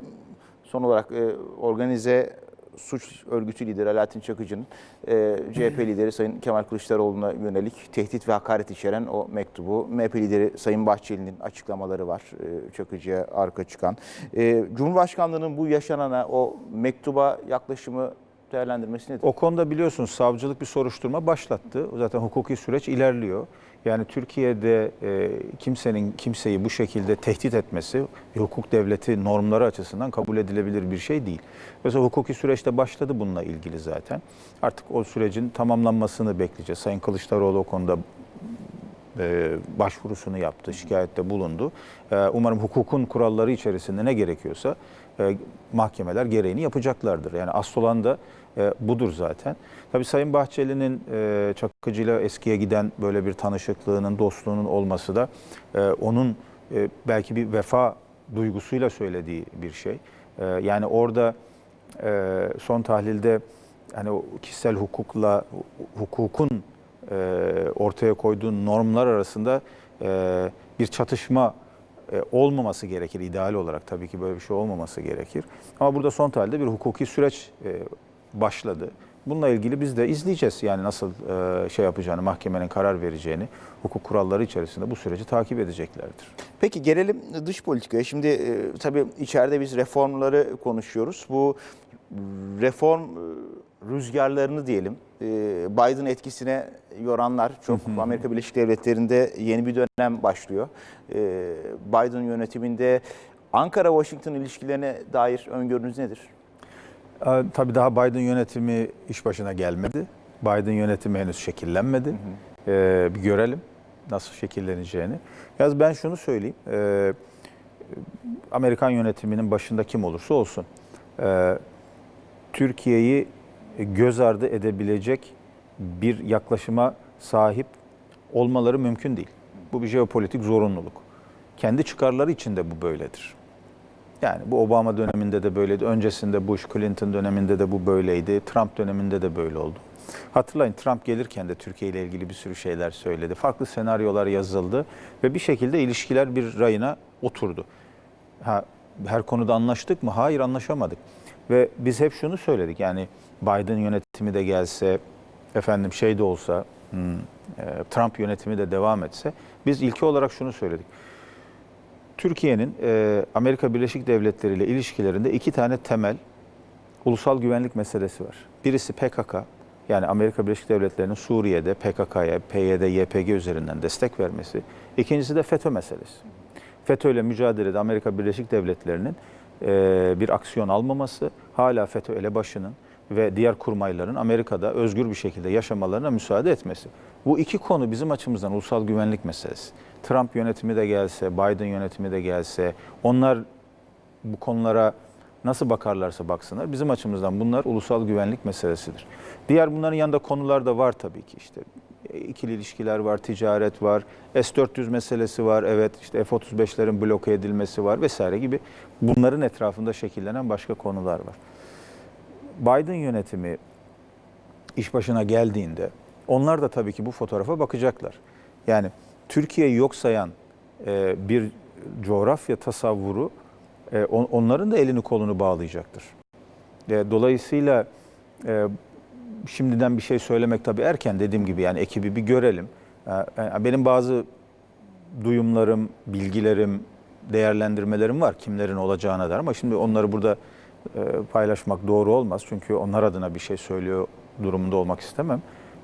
son olarak e, organize suç örgütü lideri Alaaddin Çakıcı'nın e, CHP lideri Sayın Kemal Kılıçdaroğlu'na yönelik tehdit ve hakaret içeren o mektubu. MHP lideri Sayın Bahçeli'nin açıklamaları var e, Çakıcı'ya arka çıkan. E, Cumhurbaşkanlığı'nın bu yaşanana o mektuba yaklaşımı değerlendirmesi nedir? O konuda biliyorsunuz savcılık bir soruşturma başlattı. Zaten hukuki süreç ilerliyor. Yani Türkiye'de e, kimsenin kimseyi bu şekilde tehdit etmesi hukuk devleti normları açısından kabul edilebilir bir şey değil. Mesela hukuki süreçte başladı bununla ilgili zaten. Artık o sürecin tamamlanmasını bekleyeceğiz. Sayın Kılıçdaroğlu o konuda e, başvurusunu yaptı, şikayette bulundu. E, umarım hukukun kuralları içerisinde ne gerekiyorsa e, mahkemeler gereğini yapacaklardır. Yani asıl olan da e, budur zaten. Tabii Sayın Bahçeli'nin e, Çakıcı'yla eskiye giden böyle bir tanışıklığının, dostluğunun olması da e, onun e, belki bir vefa duygusuyla söylediği bir şey. E, yani orada e, son tahlilde hani o kişisel hukukla hukukun e, ortaya koyduğu normlar arasında e, bir çatışma e, olmaması gerekir ideal olarak tabii ki böyle bir şey olmaması gerekir. Ama burada son tahlilde bir hukuki süreç e, başladı. Bununla ilgili biz de izleyeceğiz yani nasıl e, şey yapacağını, mahkemenin karar vereceğini, hukuk kuralları içerisinde bu süreci takip edeceklerdir. Peki gelelim dış politikaya. Şimdi e, tabii içeride biz reformları konuşuyoruz. Bu reform e, rüzgarlarını diyelim e, Biden etkisine yoranlar çok Amerika Birleşik Devletleri'nde yeni bir dönem başlıyor. E, Biden yönetiminde Ankara-Washington ilişkilerine dair öngörünüz nedir? Ee, Tabii daha Biden yönetimi iş başına gelmedi. Biden yönetimi henüz şekillenmedi. Ee, bir görelim nasıl şekilleneceğini. Yalnız ben şunu söyleyeyim. Ee, Amerikan yönetiminin başında kim olursa olsun e, Türkiye'yi göz ardı edebilecek bir yaklaşıma sahip olmaları mümkün değil. Bu bir jeopolitik zorunluluk. Kendi çıkarları için de bu böyledir. Yani bu Obama döneminde de böyleydi. Öncesinde Bush, Clinton döneminde de bu böyleydi. Trump döneminde de böyle oldu. Hatırlayın Trump gelirken de Türkiye ile ilgili bir sürü şeyler söyledi. Farklı senaryolar yazıldı ve bir şekilde ilişkiler bir rayına oturdu. Ha, her konuda anlaştık mı? Hayır anlaşamadık. Ve biz hep şunu söyledik yani Biden yönetimi de gelse, efendim şey de olsa, hmm, e, Trump yönetimi de devam etse biz ilki olarak şunu söyledik. Türkiye'nin e, Amerika Birleşik Devletleri ile ilişkilerinde iki tane temel ulusal güvenlik meselesi var. Birisi PKK, yani Amerika Birleşik Devletleri'nin Suriye'de PKK'ya, PYD, YPG üzerinden destek vermesi. İkincisi de FETÖ meselesi. FETÖ ile mücadelede Amerika Birleşik Devletleri'nin e, bir aksiyon almaması, hala FETÖ elebaşının ve diğer kurmayların Amerika'da özgür bir şekilde yaşamalarına müsaade etmesi. Bu iki konu bizim açımızdan ulusal güvenlik meselesi. Trump yönetimi de gelse, Biden yönetimi de gelse, onlar bu konulara nasıl bakarlarsa baksınlar. Bizim açımızdan bunlar ulusal güvenlik meselesidir. Diğer bunların yanında konular da var tabii ki işte. ikili ilişkiler var, ticaret var, S-400 meselesi var, evet işte F-35'lerin bloke edilmesi var vesaire gibi bunların etrafında şekillenen başka konular var. Biden yönetimi iş başına geldiğinde onlar da tabii ki bu fotoğrafa bakacaklar. Yani Türkiye'yi yok sayan e, bir coğrafya tasavvuru e, on, onların da elini kolunu bağlayacaktır. E, dolayısıyla e, şimdiden bir şey söylemek tabii erken dediğim gibi yani ekibi bir görelim. E, benim bazı duyumlarım, bilgilerim, değerlendirmelerim var kimlerin olacağına dair ama şimdi onları burada e, paylaşmak doğru olmaz. Çünkü onlar adına bir şey söylüyor durumunda olmak istemem.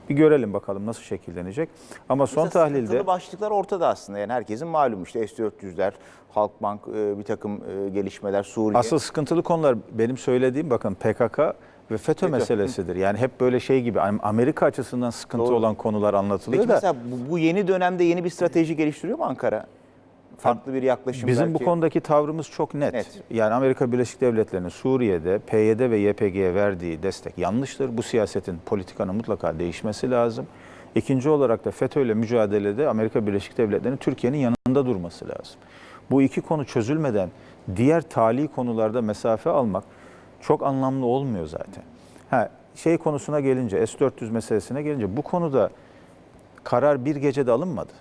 Bir görelim bakalım nasıl şekillenecek. Ama son Mesela tahlilde başlıklar ortada aslında. Yani herkesin malum işte S-400'ler, Halkbank, e, bir takım e, gelişmeler, Suriye. asıl sıkıntılı konular benim söylediğim bakın PKK ve FETÖ meselesidir. Yani hep böyle şey gibi Amerika açısından sıkıntı Doğru. olan konular anlatılıyor Peki da mesela bu yeni dönemde yeni bir strateji geliştiriyor mu Ankara? Farklı bir yaklaşım bizim belki. bu konudaki tavrımız çok net. Net. Yani Amerika Birleşik Devletleri'nin Suriye'de PYD ve YPG'ye verdiği destek yanlıştır. Bu siyasetin politikanın mutlaka değişmesi lazım. İkinci olarak da FETÖ ile mücadelede Amerika Birleşik Devletleri'nin Türkiye'nin yanında durması lazım. Bu iki konu çözülmeden diğer tali konularda mesafe almak çok anlamlı olmuyor zaten. Ha, şey konusuna gelince, S-400 meselesine gelince bu konuda karar bir gecede alınmadı.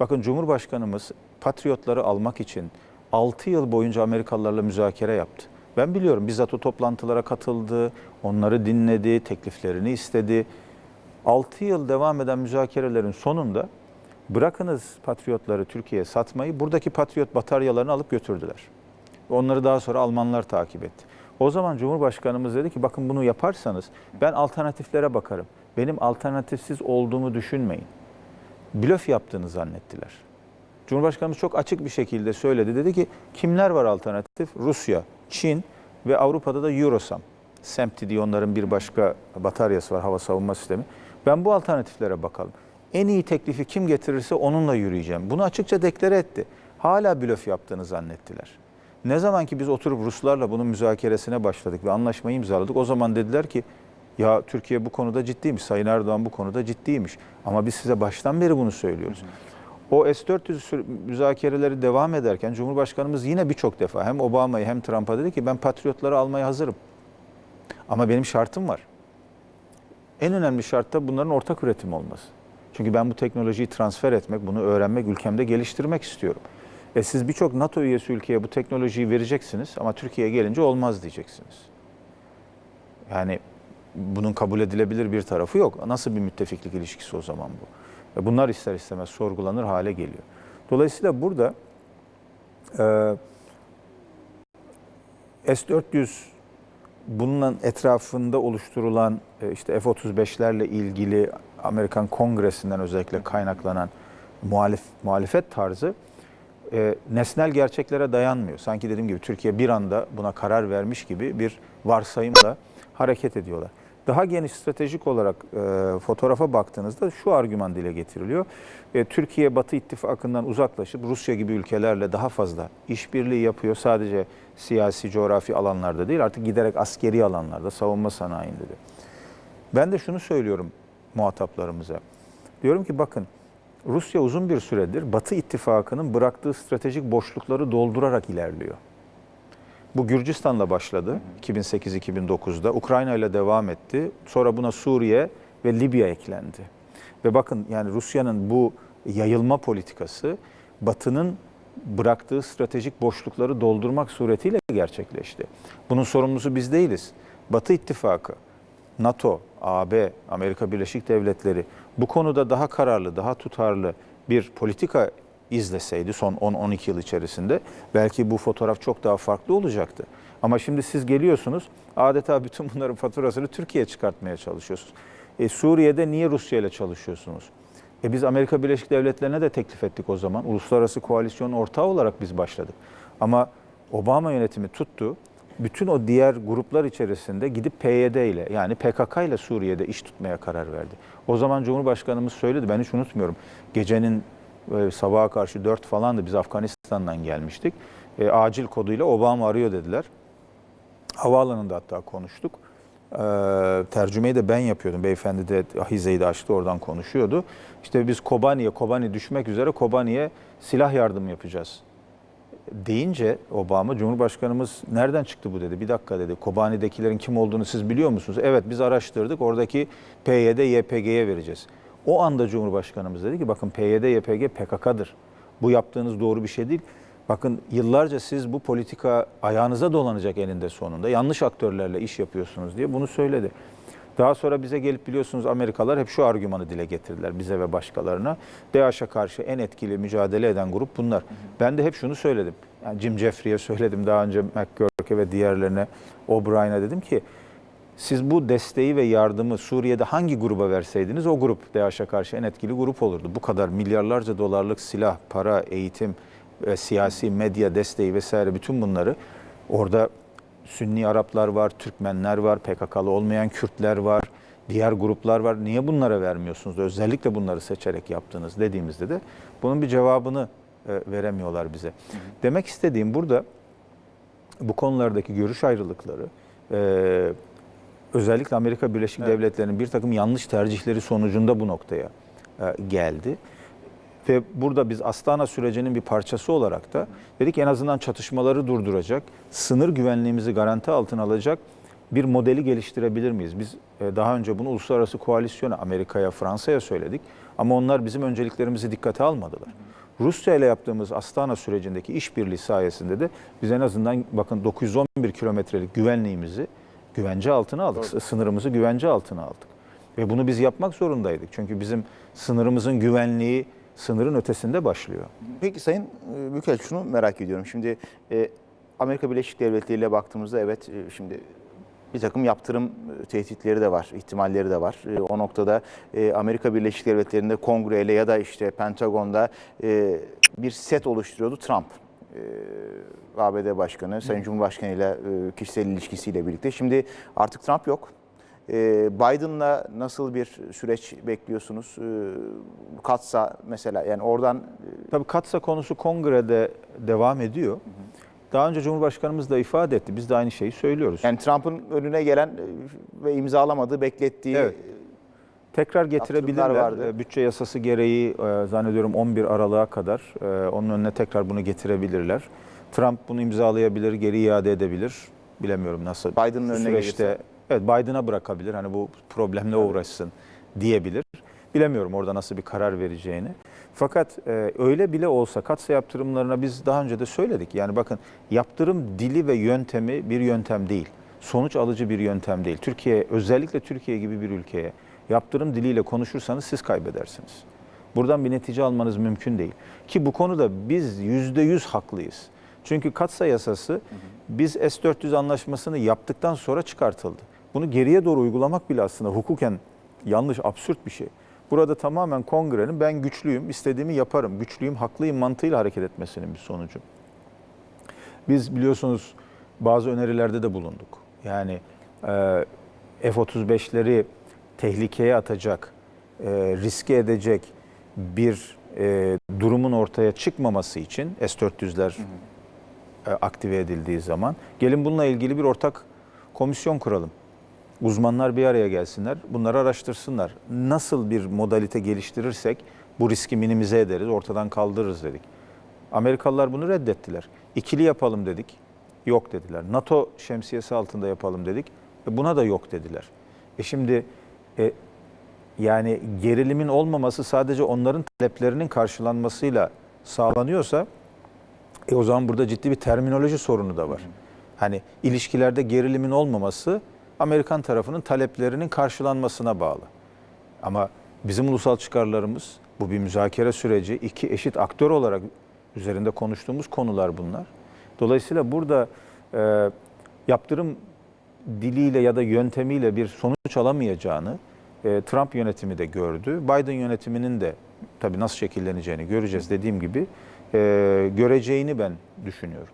Bakın Cumhurbaşkanımız Patriotları almak için 6 yıl boyunca Amerikalılarla müzakere yaptı. Ben biliyorum bizzat o toplantılara katıldı, onları dinledi, tekliflerini istedi. 6 yıl devam eden müzakerelerin sonunda bırakınız Patriotları Türkiye'ye satmayı, buradaki Patriot bataryalarını alıp götürdüler. Onları daha sonra Almanlar takip etti. O zaman Cumhurbaşkanımız dedi ki bakın bunu yaparsanız ben alternatiflere bakarım. Benim alternatifsiz olduğumu düşünmeyin. Blöf yaptığını zannettiler. Cumhurbaşkanımız çok açık bir şekilde söyledi. Dedi ki kimler var alternatif? Rusya, Çin ve Avrupa'da da Eurosam. SEMTI diye onların bir başka bataryası var hava savunma sistemi. Ben bu alternatiflere bakalım. En iyi teklifi kim getirirse onunla yürüyeceğim. Bunu açıkça deklare etti. Hala blöf yaptığını zannettiler. Ne zaman ki biz oturup Ruslarla bunun müzakeresine başladık ve anlaşmayı imzaladık o zaman dediler ki ya Türkiye bu konuda ciddiymiş, Sayın Erdoğan bu konuda ciddiymiş. Ama biz size baştan beri bunu söylüyoruz. O S-400 sür- müzakereleri devam ederken Cumhurbaşkanımız yine birçok defa hem Obama'yı hem Trump'a dedi ki ben patriotları almaya hazırım. Ama benim şartım var. En önemli şart da bunların ortak üretim olması. Çünkü ben bu teknolojiyi transfer etmek, bunu öğrenmek, ülkemde geliştirmek istiyorum. E siz birçok NATO üyesi ülkeye bu teknolojiyi vereceksiniz ama Türkiye'ye gelince olmaz diyeceksiniz. Yani bunun kabul edilebilir bir tarafı yok. Nasıl bir müttefiklik ilişkisi o zaman bu? Bunlar ister istemez sorgulanır hale geliyor. Dolayısıyla burada e, S-400 bunun etrafında oluşturulan işte F-35'lerle ilgili Amerikan Kongresi'nden özellikle kaynaklanan muhalif, muhalefet tarzı e, nesnel gerçeklere dayanmıyor. Sanki dediğim gibi Türkiye bir anda buna karar vermiş gibi bir varsayımla hareket ediyorlar. Daha geniş stratejik olarak e, fotoğrafa baktığınızda şu argüman dile getiriliyor. E, Türkiye Batı ittifakından uzaklaşıp Rusya gibi ülkelerle daha fazla işbirliği yapıyor. Sadece siyasi, coğrafi alanlarda değil artık giderek askeri alanlarda, savunma sanayinde de. Ben de şunu söylüyorum muhataplarımıza. Diyorum ki bakın Rusya uzun bir süredir Batı ittifakının bıraktığı stratejik boşlukları doldurarak ilerliyor. Bu Gürcistan'la başladı 2008-2009'da. Ukrayna ile devam etti. Sonra buna Suriye ve Libya eklendi. Ve bakın yani Rusya'nın bu yayılma politikası Batı'nın bıraktığı stratejik boşlukları doldurmak suretiyle gerçekleşti. Bunun sorumlusu biz değiliz. Batı ittifakı, NATO, AB, Amerika Birleşik Devletleri bu konuda daha kararlı, daha tutarlı bir politika izleseydi son 10-12 yıl içerisinde belki bu fotoğraf çok daha farklı olacaktı. Ama şimdi siz geliyorsunuz adeta bütün bunların faturasını Türkiye'ye çıkartmaya çalışıyorsunuz. E, Suriye'de niye Rusya ile çalışıyorsunuz? E biz Amerika Birleşik Devletleri'ne de teklif ettik o zaman. Uluslararası koalisyon ortağı olarak biz başladık. Ama Obama yönetimi tuttu. Bütün o diğer gruplar içerisinde gidip PYD ile yani PKK ile Suriye'de iş tutmaya karar verdi. O zaman Cumhurbaşkanımız söyledi ben hiç unutmuyorum. Gecenin e, sabaha karşı 4 falandı biz Afganistan'dan gelmiştik. E, acil koduyla Obama arıyor dediler. Havaalanında hatta konuştuk. Ee, tercümeyi de ben yapıyordum. Beyefendi de Ahize'yi de açtı oradan konuşuyordu. İşte biz Kobani'ye, Kobani düşmek üzere Kobani'ye silah yardım yapacağız. Deyince Obama, Cumhurbaşkanımız nereden çıktı bu dedi. Bir dakika dedi. Kobani'dekilerin kim olduğunu siz biliyor musunuz? Evet biz araştırdık. Oradaki PYD, YPG'ye vereceğiz. O anda Cumhurbaşkanımız dedi ki bakın PYD, YPG PKK'dır. Bu yaptığınız doğru bir şey değil. Bakın yıllarca siz bu politika ayağınıza dolanacak eninde sonunda. Yanlış aktörlerle iş yapıyorsunuz diye bunu söyledi. Daha sonra bize gelip biliyorsunuz Amerikalılar hep şu argümanı dile getirdiler bize ve başkalarına. DAEŞ'e karşı en etkili mücadele eden grup bunlar. Ben de hep şunu söyledim. Yani Jim Jeffrey'e söyledim daha önce McGurk'e ve diğerlerine, O'Brien'e dedim ki siz bu desteği ve yardımı Suriye'de hangi gruba verseydiniz o grup DAEŞ'e karşı en etkili grup olurdu. Bu kadar milyarlarca dolarlık silah, para, eğitim, e, siyasi medya desteği vesaire bütün bunları orada Sünni Araplar var, Türkmenler var, PKK'lı olmayan Kürtler var, diğer gruplar var. Niye bunlara vermiyorsunuz? Özellikle bunları seçerek yaptınız dediğimizde de bunun bir cevabını e, veremiyorlar bize. Demek istediğim burada bu konulardaki görüş ayrılıkları e, özellikle Amerika Birleşik Evet. Devletleri'nin bir takım yanlış tercihleri sonucunda bu noktaya e, geldi. Ve burada biz Astana sürecinin bir parçası olarak da dedik en azından çatışmaları durduracak, sınır güvenliğimizi garanti altına alacak bir modeli geliştirebilir miyiz? Biz e, daha önce bunu uluslararası koalisyona, Amerika'ya, Fransa'ya söyledik ama onlar bizim önceliklerimizi dikkate almadılar. Rusya ile yaptığımız Astana sürecindeki işbirliği sayesinde de biz en azından bakın 911 kilometrelik güvenliğimizi güvence altına aldık. Sınırımızı güvence altına aldık. Ve bunu biz yapmak zorundaydık. Çünkü bizim sınırımızın güvenliği sınırın ötesinde başlıyor. Peki Sayın e, Büyükelçi şunu merak ediyorum. Şimdi e, Amerika Birleşik Devletleri ile baktığımızda evet e, şimdi bir takım yaptırım tehditleri de var, ihtimalleri de var. E, o noktada e, Amerika Birleşik Devletleri'nde kongreyle ya da işte Pentagon'da e, bir set oluşturuyordu Trump. E, ABD Başkanı, Sayın Cumhurbaşkanı ile e, kişisel ilişkisiyle birlikte. Şimdi artık Trump yok. E, Biden'la nasıl bir süreç bekliyorsunuz? E, Katsa mesela yani oradan e, Tabii Katsa konusu kongrede devam ediyor. Daha önce Cumhurbaşkanımız da ifade etti. Biz de aynı şeyi söylüyoruz. Yani Trump'ın önüne gelen e, ve imzalamadığı, beklettiği Evet. Tekrar getirebilirler. vardı. E, Bütçe yasası gereği e, zannediyorum 11 Aralık'a kadar e, onun önüne tekrar bunu getirebilirler. Trump bunu imzalayabilir, geri iade edebilir. Bilemiyorum nasıl. Biden'ın önüne gelirse. evet Biden'a bırakabilir. Hani bu problemle uğraşsın diyebilir. Bilemiyorum orada nasıl bir karar vereceğini. Fakat e, öyle bile olsa katsa yaptırımlarına biz daha önce de söyledik. Yani bakın yaptırım dili ve yöntemi bir yöntem değil. Sonuç alıcı bir yöntem değil. Türkiye özellikle Türkiye gibi bir ülkeye yaptırım diliyle konuşursanız siz kaybedersiniz. Buradan bir netice almanız mümkün değil. Ki bu konuda biz yüzde yüz haklıyız. Çünkü katsa yasası biz S-400 anlaşmasını yaptıktan sonra çıkartıldı. Bunu geriye doğru uygulamak bile aslında hukuken yanlış, absürt bir şey. Burada tamamen kongrenin ben güçlüyüm, istediğimi yaparım, güçlüyüm, haklıyım mantığıyla hareket etmesinin bir sonucu. Biz biliyorsunuz bazı önerilerde de bulunduk. Yani e, F-35'leri tehlikeye atacak, e, riske edecek bir e, durumun ortaya çıkmaması için S-400'ler e, aktive edildiği zaman gelin bununla ilgili bir ortak komisyon kuralım. Uzmanlar bir araya gelsinler, bunları araştırsınlar. Nasıl bir modalite geliştirirsek bu riski minimize ederiz, ortadan kaldırırız dedik. Amerikalılar bunu reddettiler. İkili yapalım dedik, yok dediler. NATO şemsiyesi altında yapalım dedik, e buna da yok dediler. E şimdi e, yani gerilimin olmaması sadece onların taleplerinin karşılanmasıyla sağlanıyorsa e o zaman burada ciddi bir terminoloji sorunu da var. Hani ilişkilerde gerilimin olmaması Amerikan tarafının taleplerinin karşılanmasına bağlı. Ama bizim ulusal çıkarlarımız bu bir müzakere süreci. iki eşit aktör olarak üzerinde konuştuğumuz konular bunlar. Dolayısıyla burada e, yaptırım diliyle ya da yöntemiyle bir sonuç alamayacağını e, Trump yönetimi de gördü. Biden yönetiminin de tabii nasıl şekilleneceğini göreceğiz dediğim gibi e, göreceğini ben düşünüyorum.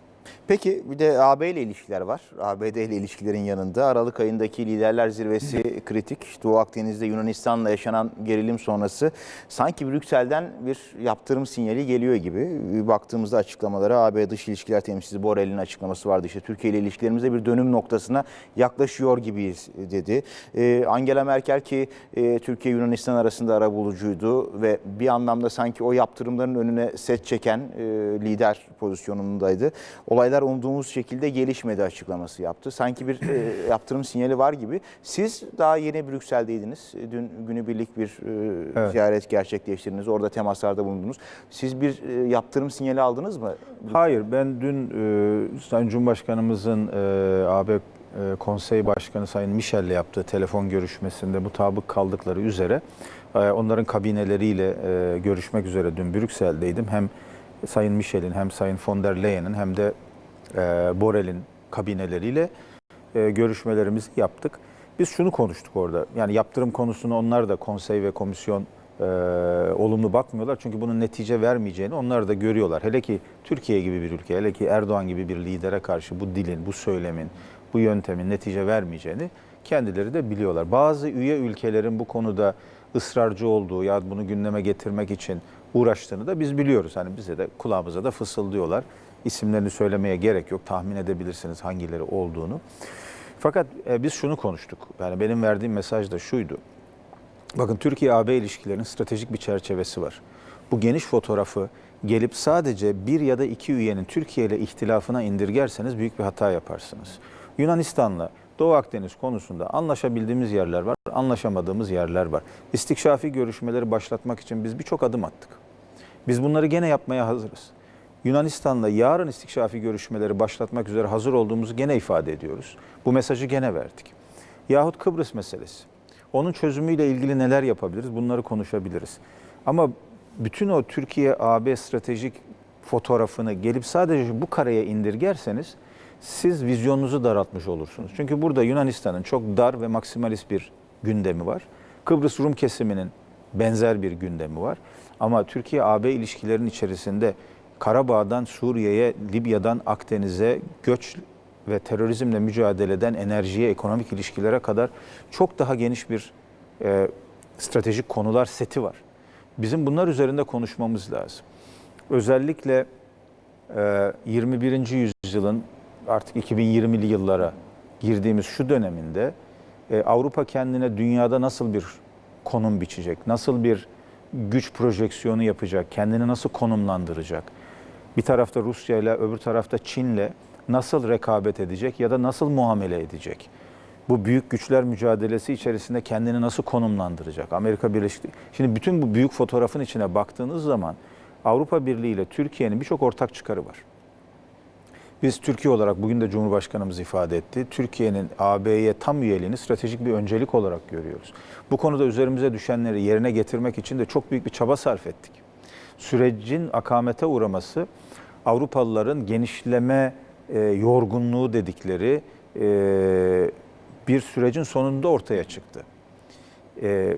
Peki bir de AB ile ilişkiler var. ABD ile ilişkilerin yanında Aralık ayındaki liderler zirvesi kritik. Doğu Akdeniz'de Yunanistan'la yaşanan gerilim sonrası sanki Brüksel'den bir yaptırım sinyali geliyor gibi. Baktığımızda açıklamalara AB Dış İlişkiler Temsilcisi Borrell'in açıklaması vardı. İşte Türkiye ile ilişkilerimizde bir dönüm noktasına yaklaşıyor gibiyiz dedi. Ee, Angela Merkel ki e, Türkiye Yunanistan arasında arabulucuydu ve bir anlamda sanki o yaptırımların önüne set çeken e, lider pozisyonundaydı. Olaylar umduğumuz şekilde gelişmedi açıklaması yaptı. Sanki bir e, yaptırım sinyali var gibi. Siz daha yeni Brüksel'deydiniz. Dün günübirlik bir e, Evet. ziyaret gerçekleştirdiniz. Orada temaslarda bulundunuz. Siz bir e, yaptırım sinyali aldınız mı? Hayır, ben dün e, Sayın Cumhurbaşkanımızın e, AB e, Konsey Başkanı Sayın Michel'le yaptığı telefon görüşmesinde mutabık kaldıkları üzere e, onların kabineleriyle e, görüşmek üzere dün Brüksel'deydim. Hem Sayın Michel'in hem Sayın von der Leyen'in hem de e, Borrell'in kabineleriyle e, görüşmelerimizi yaptık. Biz şunu konuştuk orada. Yani yaptırım konusunu onlar da konsey ve komisyon e, olumlu bakmıyorlar. Çünkü bunun netice vermeyeceğini onlar da görüyorlar. Hele ki Türkiye gibi bir ülke, hele ki Erdoğan gibi bir lidere karşı bu dilin, bu söylemin, bu yöntemin netice vermeyeceğini kendileri de biliyorlar. Bazı üye ülkelerin bu konuda ısrarcı olduğu ya bunu gündeme getirmek için uğraştığını da biz biliyoruz. Hani bize de kulağımıza da fısıldıyorlar. İsimlerini söylemeye gerek yok. Tahmin edebilirsiniz hangileri olduğunu. Fakat e, biz şunu konuştuk. Yani benim verdiğim mesaj da şuydu. Bakın Türkiye-AB ilişkilerinin stratejik bir çerçevesi var. Bu geniş fotoğrafı gelip sadece bir ya da iki üyenin Türkiye ile ihtilafına indirgerseniz büyük bir hata yaparsınız. Yunanistan'la Doğu Akdeniz konusunda anlaşabildiğimiz yerler var, anlaşamadığımız yerler var. İstikşafi görüşmeleri başlatmak için biz birçok adım attık. Biz bunları gene yapmaya hazırız. Yunanistan'la yarın istikşafi görüşmeleri başlatmak üzere hazır olduğumuzu gene ifade ediyoruz. Bu mesajı gene verdik. Yahut Kıbrıs meselesi. Onun çözümüyle ilgili neler yapabiliriz? Bunları konuşabiliriz. Ama bütün o Türkiye-AB stratejik fotoğrafını gelip sadece bu kareye indirgerseniz siz vizyonunuzu daraltmış olursunuz. Çünkü burada Yunanistan'ın çok dar ve maksimalist bir gündemi var. Kıbrıs Rum kesiminin benzer bir gündemi var. Ama Türkiye-AB ilişkilerinin içerisinde Karabağ'dan Suriye'ye, Libya'dan Akdeniz'e göç ve terörizmle mücadeleden enerjiye, ekonomik ilişkilere kadar çok daha geniş bir e, stratejik konular seti var. Bizim bunlar üzerinde konuşmamız lazım. Özellikle e, 21. yüzyılın artık 2020'li yıllara girdiğimiz şu döneminde e, Avrupa kendine dünyada nasıl bir konum biçecek, nasıl bir güç projeksiyonu yapacak, kendini nasıl konumlandıracak? Bir tarafta Rusya ile öbür tarafta Çin'le nasıl rekabet edecek ya da nasıl muamele edecek? Bu büyük güçler mücadelesi içerisinde kendini nasıl konumlandıracak? Amerika Birleşik Şimdi bütün bu büyük fotoğrafın içine baktığınız zaman Avrupa Birliği ile Türkiye'nin birçok ortak çıkarı var. Biz Türkiye olarak bugün de Cumhurbaşkanımız ifade etti. Türkiye'nin AB'ye tam üyeliğini stratejik bir öncelik olarak görüyoruz. Bu konuda üzerimize düşenleri yerine getirmek için de çok büyük bir çaba sarf ettik. Sürecin akamete uğraması Avrupalıların genişleme e, yorgunluğu dedikleri e, bir sürecin sonunda ortaya çıktı. E,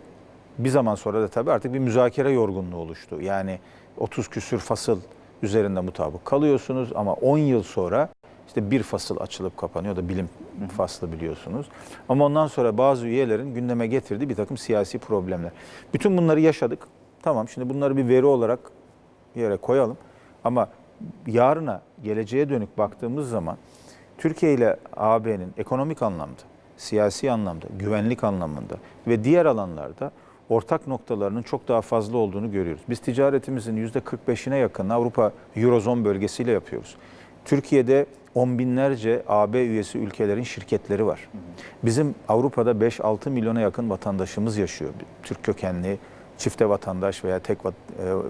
bir zaman sonra da tabii artık bir müzakere yorgunluğu oluştu. Yani 30 küsür fasıl üzerinde mutabık kalıyorsunuz ama 10 yıl sonra işte bir fasıl açılıp kapanıyor da bilim faslı biliyorsunuz. Ama ondan sonra bazı üyelerin gündeme getirdiği bir takım siyasi problemler. Bütün bunları yaşadık. Tamam şimdi bunları bir veri olarak bir yere koyalım. Ama yarına, geleceğe dönük baktığımız zaman Türkiye ile AB'nin ekonomik anlamda, siyasi anlamda, güvenlik anlamında ve diğer alanlarda ortak noktalarının çok daha fazla olduğunu görüyoruz. Biz ticaretimizin %45'ine yakın Avrupa Eurozone bölgesiyle yapıyoruz. Türkiye'de on binlerce AB üyesi ülkelerin şirketleri var. Bizim Avrupa'da 5-6 milyona yakın vatandaşımız yaşıyor. Türk kökenli, çifte vatandaş veya tek vat-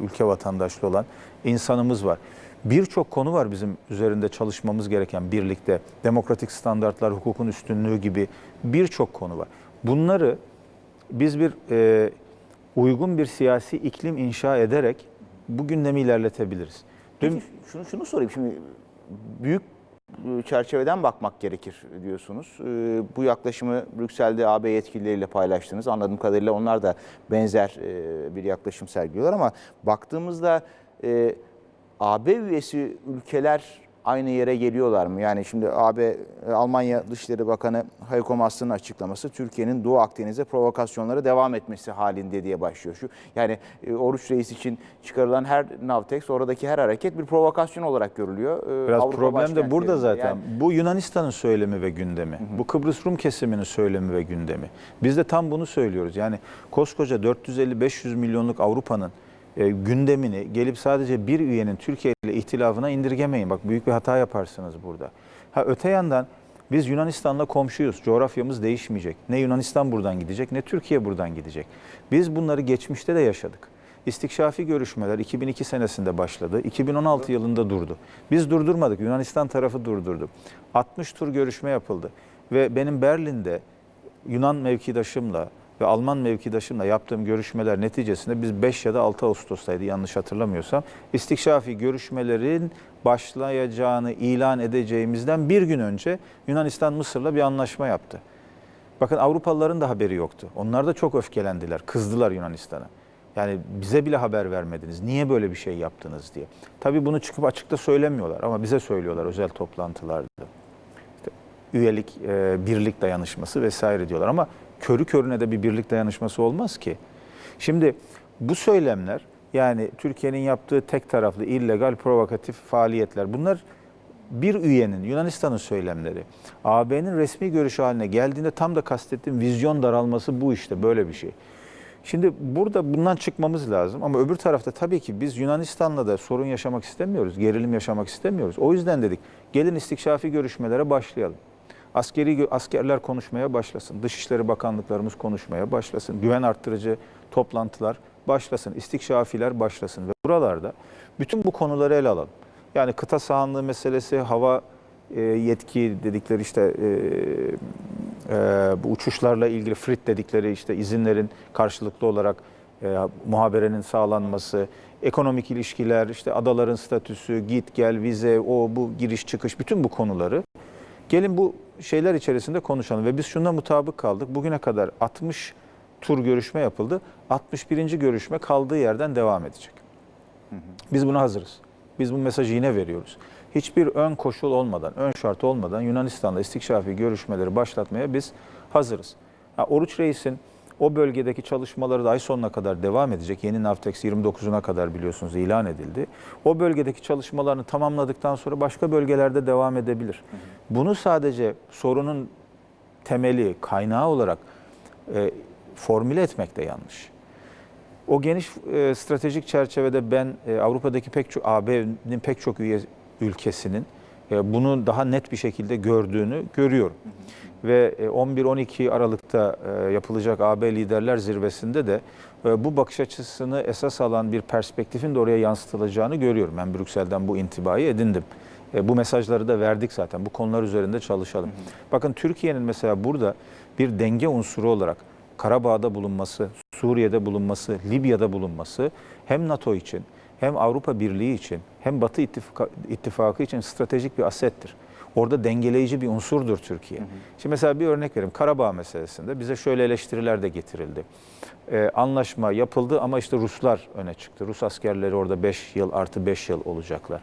e, ülke vatandaşlı olan insanımız var. Birçok konu var bizim üzerinde çalışmamız gereken birlikte. Demokratik standartlar, hukukun üstünlüğü gibi birçok konu var. Bunları biz bir e, uygun bir siyasi iklim inşa ederek bu gündemi ilerletebiliriz. Peki şunu şunu sorayım şimdi büyük çerçeveden bakmak gerekir diyorsunuz. E, Bu yaklaşımı Brüksel'de AB yetkilileriyle paylaştınız. Anladığım kadarıyla onlar da benzer e, bir yaklaşım sergiliyorlar ama baktığımızda e, AB üyesi ülkeler aynı yere geliyorlar mı? Yani şimdi AB e, Almanya Dışişleri Bakanı Heiko Maas'ın açıklaması Türkiye'nin Doğu Akdeniz'e provokasyonlara devam etmesi halinde diye başlıyor. Şu yani e, Oruç Reis için çıkarılan her Navtex oradaki her hareket bir provokasyon olarak görülüyor. E, Biraz Avrupa problem de burada zaten. Yani Bu Yunanistan'ın söylemi ve gündemi. Bu Kıbrıs Rum kesiminin söylemi ve gündemi. Biz de tam bunu söylüyoruz. Yani koskoca 450-500 milyonluk Avrupa'nın e, gündemini gelip sadece bir üyenin Türkiye ile ihtilafına indirgemeyin. Bak büyük bir hata yaparsınız burada. Ha öte yandan biz Yunanistan'la komşuyuz. Coğrafyamız değişmeyecek. Ne Yunanistan buradan gidecek ne Türkiye buradan gidecek. Biz bunları geçmişte de yaşadık. İstikşafi görüşmeler 2002 senesinde başladı. 2016 yılında durdu. Biz durdurmadık. Yunanistan tarafı durdurdu. 60 tur görüşme yapıldı. Ve benim Berlin'de Yunan mevkidaşımla ve Alman mevkidaşımla yaptığım görüşmeler neticesinde biz 5 ya da 6 Ağustos'taydı yanlış hatırlamıyorsam. istikşafi görüşmelerin başlayacağını ilan edeceğimizden bir gün önce Yunanistan Mısır'la bir anlaşma yaptı. Bakın Avrupalıların da haberi yoktu. Onlar da çok öfkelendiler, kızdılar Yunanistan'a. Yani bize bile haber vermediniz. Niye böyle bir şey yaptınız diye. Tabii bunu çıkıp açıkta söylemiyorlar ama bize söylüyorlar özel toplantılarda. İşte üyelik, e, birlik dayanışması vesaire diyorlar ama körü körüne de bir birlik dayanışması olmaz ki. Şimdi bu söylemler yani Türkiye'nin yaptığı tek taraflı illegal provokatif faaliyetler bunlar bir üyenin Yunanistan'ın söylemleri AB'nin resmi görüşü haline geldiğinde tam da kastettiğim vizyon daralması bu işte böyle bir şey. Şimdi burada bundan çıkmamız lazım ama öbür tarafta tabii ki biz Yunanistan'la da sorun yaşamak istemiyoruz, gerilim yaşamak istemiyoruz. O yüzden dedik gelin istikşafi görüşmelere başlayalım. Askeri askerler konuşmaya başlasın. Dışişleri Bakanlıklarımız konuşmaya başlasın. Güven arttırıcı toplantılar başlasın. istikşafiler başlasın ve buralarda bütün bu konuları ele alalım. Yani kıta sahanlığı meselesi, hava e, yetki dedikleri işte e, e, bu uçuşlarla ilgili frit dedikleri işte izinlerin karşılıklı olarak e, muhaberenin sağlanması, ekonomik ilişkiler, işte adaların statüsü, git gel, vize, o bu giriş çıkış bütün bu konuları gelin bu şeyler içerisinde konuşalım ve biz şuna mutabık kaldık. Bugüne kadar 60 tur görüşme yapıldı. 61. görüşme kaldığı yerden devam edecek. Biz buna hazırız. Biz bu mesajı yine veriyoruz. Hiçbir ön koşul olmadan, ön şart olmadan Yunanistan'la istikşafi görüşmeleri başlatmaya biz hazırız. Ha, Oruç Reis'in o bölgedeki çalışmaları da ay sonuna kadar devam edecek. Yeni Navtex 29'una kadar biliyorsunuz ilan edildi. O bölgedeki çalışmalarını tamamladıktan sonra başka bölgelerde devam edebilir. Bunu sadece sorunun temeli, kaynağı olarak e, formüle etmek de yanlış. O geniş e, stratejik çerçevede ben e, Avrupa'daki pek çok AB'nin pek çok üye ülkesinin e, bunu daha net bir şekilde gördüğünü görüyorum. Ve e, 11-12 Aralık'ta e, yapılacak AB Liderler Zirvesi'nde de e, bu bakış açısını esas alan bir perspektifin de oraya yansıtılacağını görüyorum. Ben Brüksel'den bu intibayı edindim. E, bu mesajları da verdik zaten. Bu konular üzerinde çalışalım. Bakın Türkiye'nin mesela burada bir denge unsuru olarak Karabağ'da bulunması, Suriye'de bulunması, Libya'da bulunması hem NATO için hem Avrupa Birliği için hem Batı İttifakı için stratejik bir asettir. Orada dengeleyici bir unsurdur Türkiye. Şimdi mesela bir örnek vereyim. Karabağ meselesinde bize şöyle eleştiriler de getirildi. Ee, anlaşma yapıldı ama işte Ruslar öne çıktı. Rus askerleri orada 5 yıl artı 5 yıl olacaklar.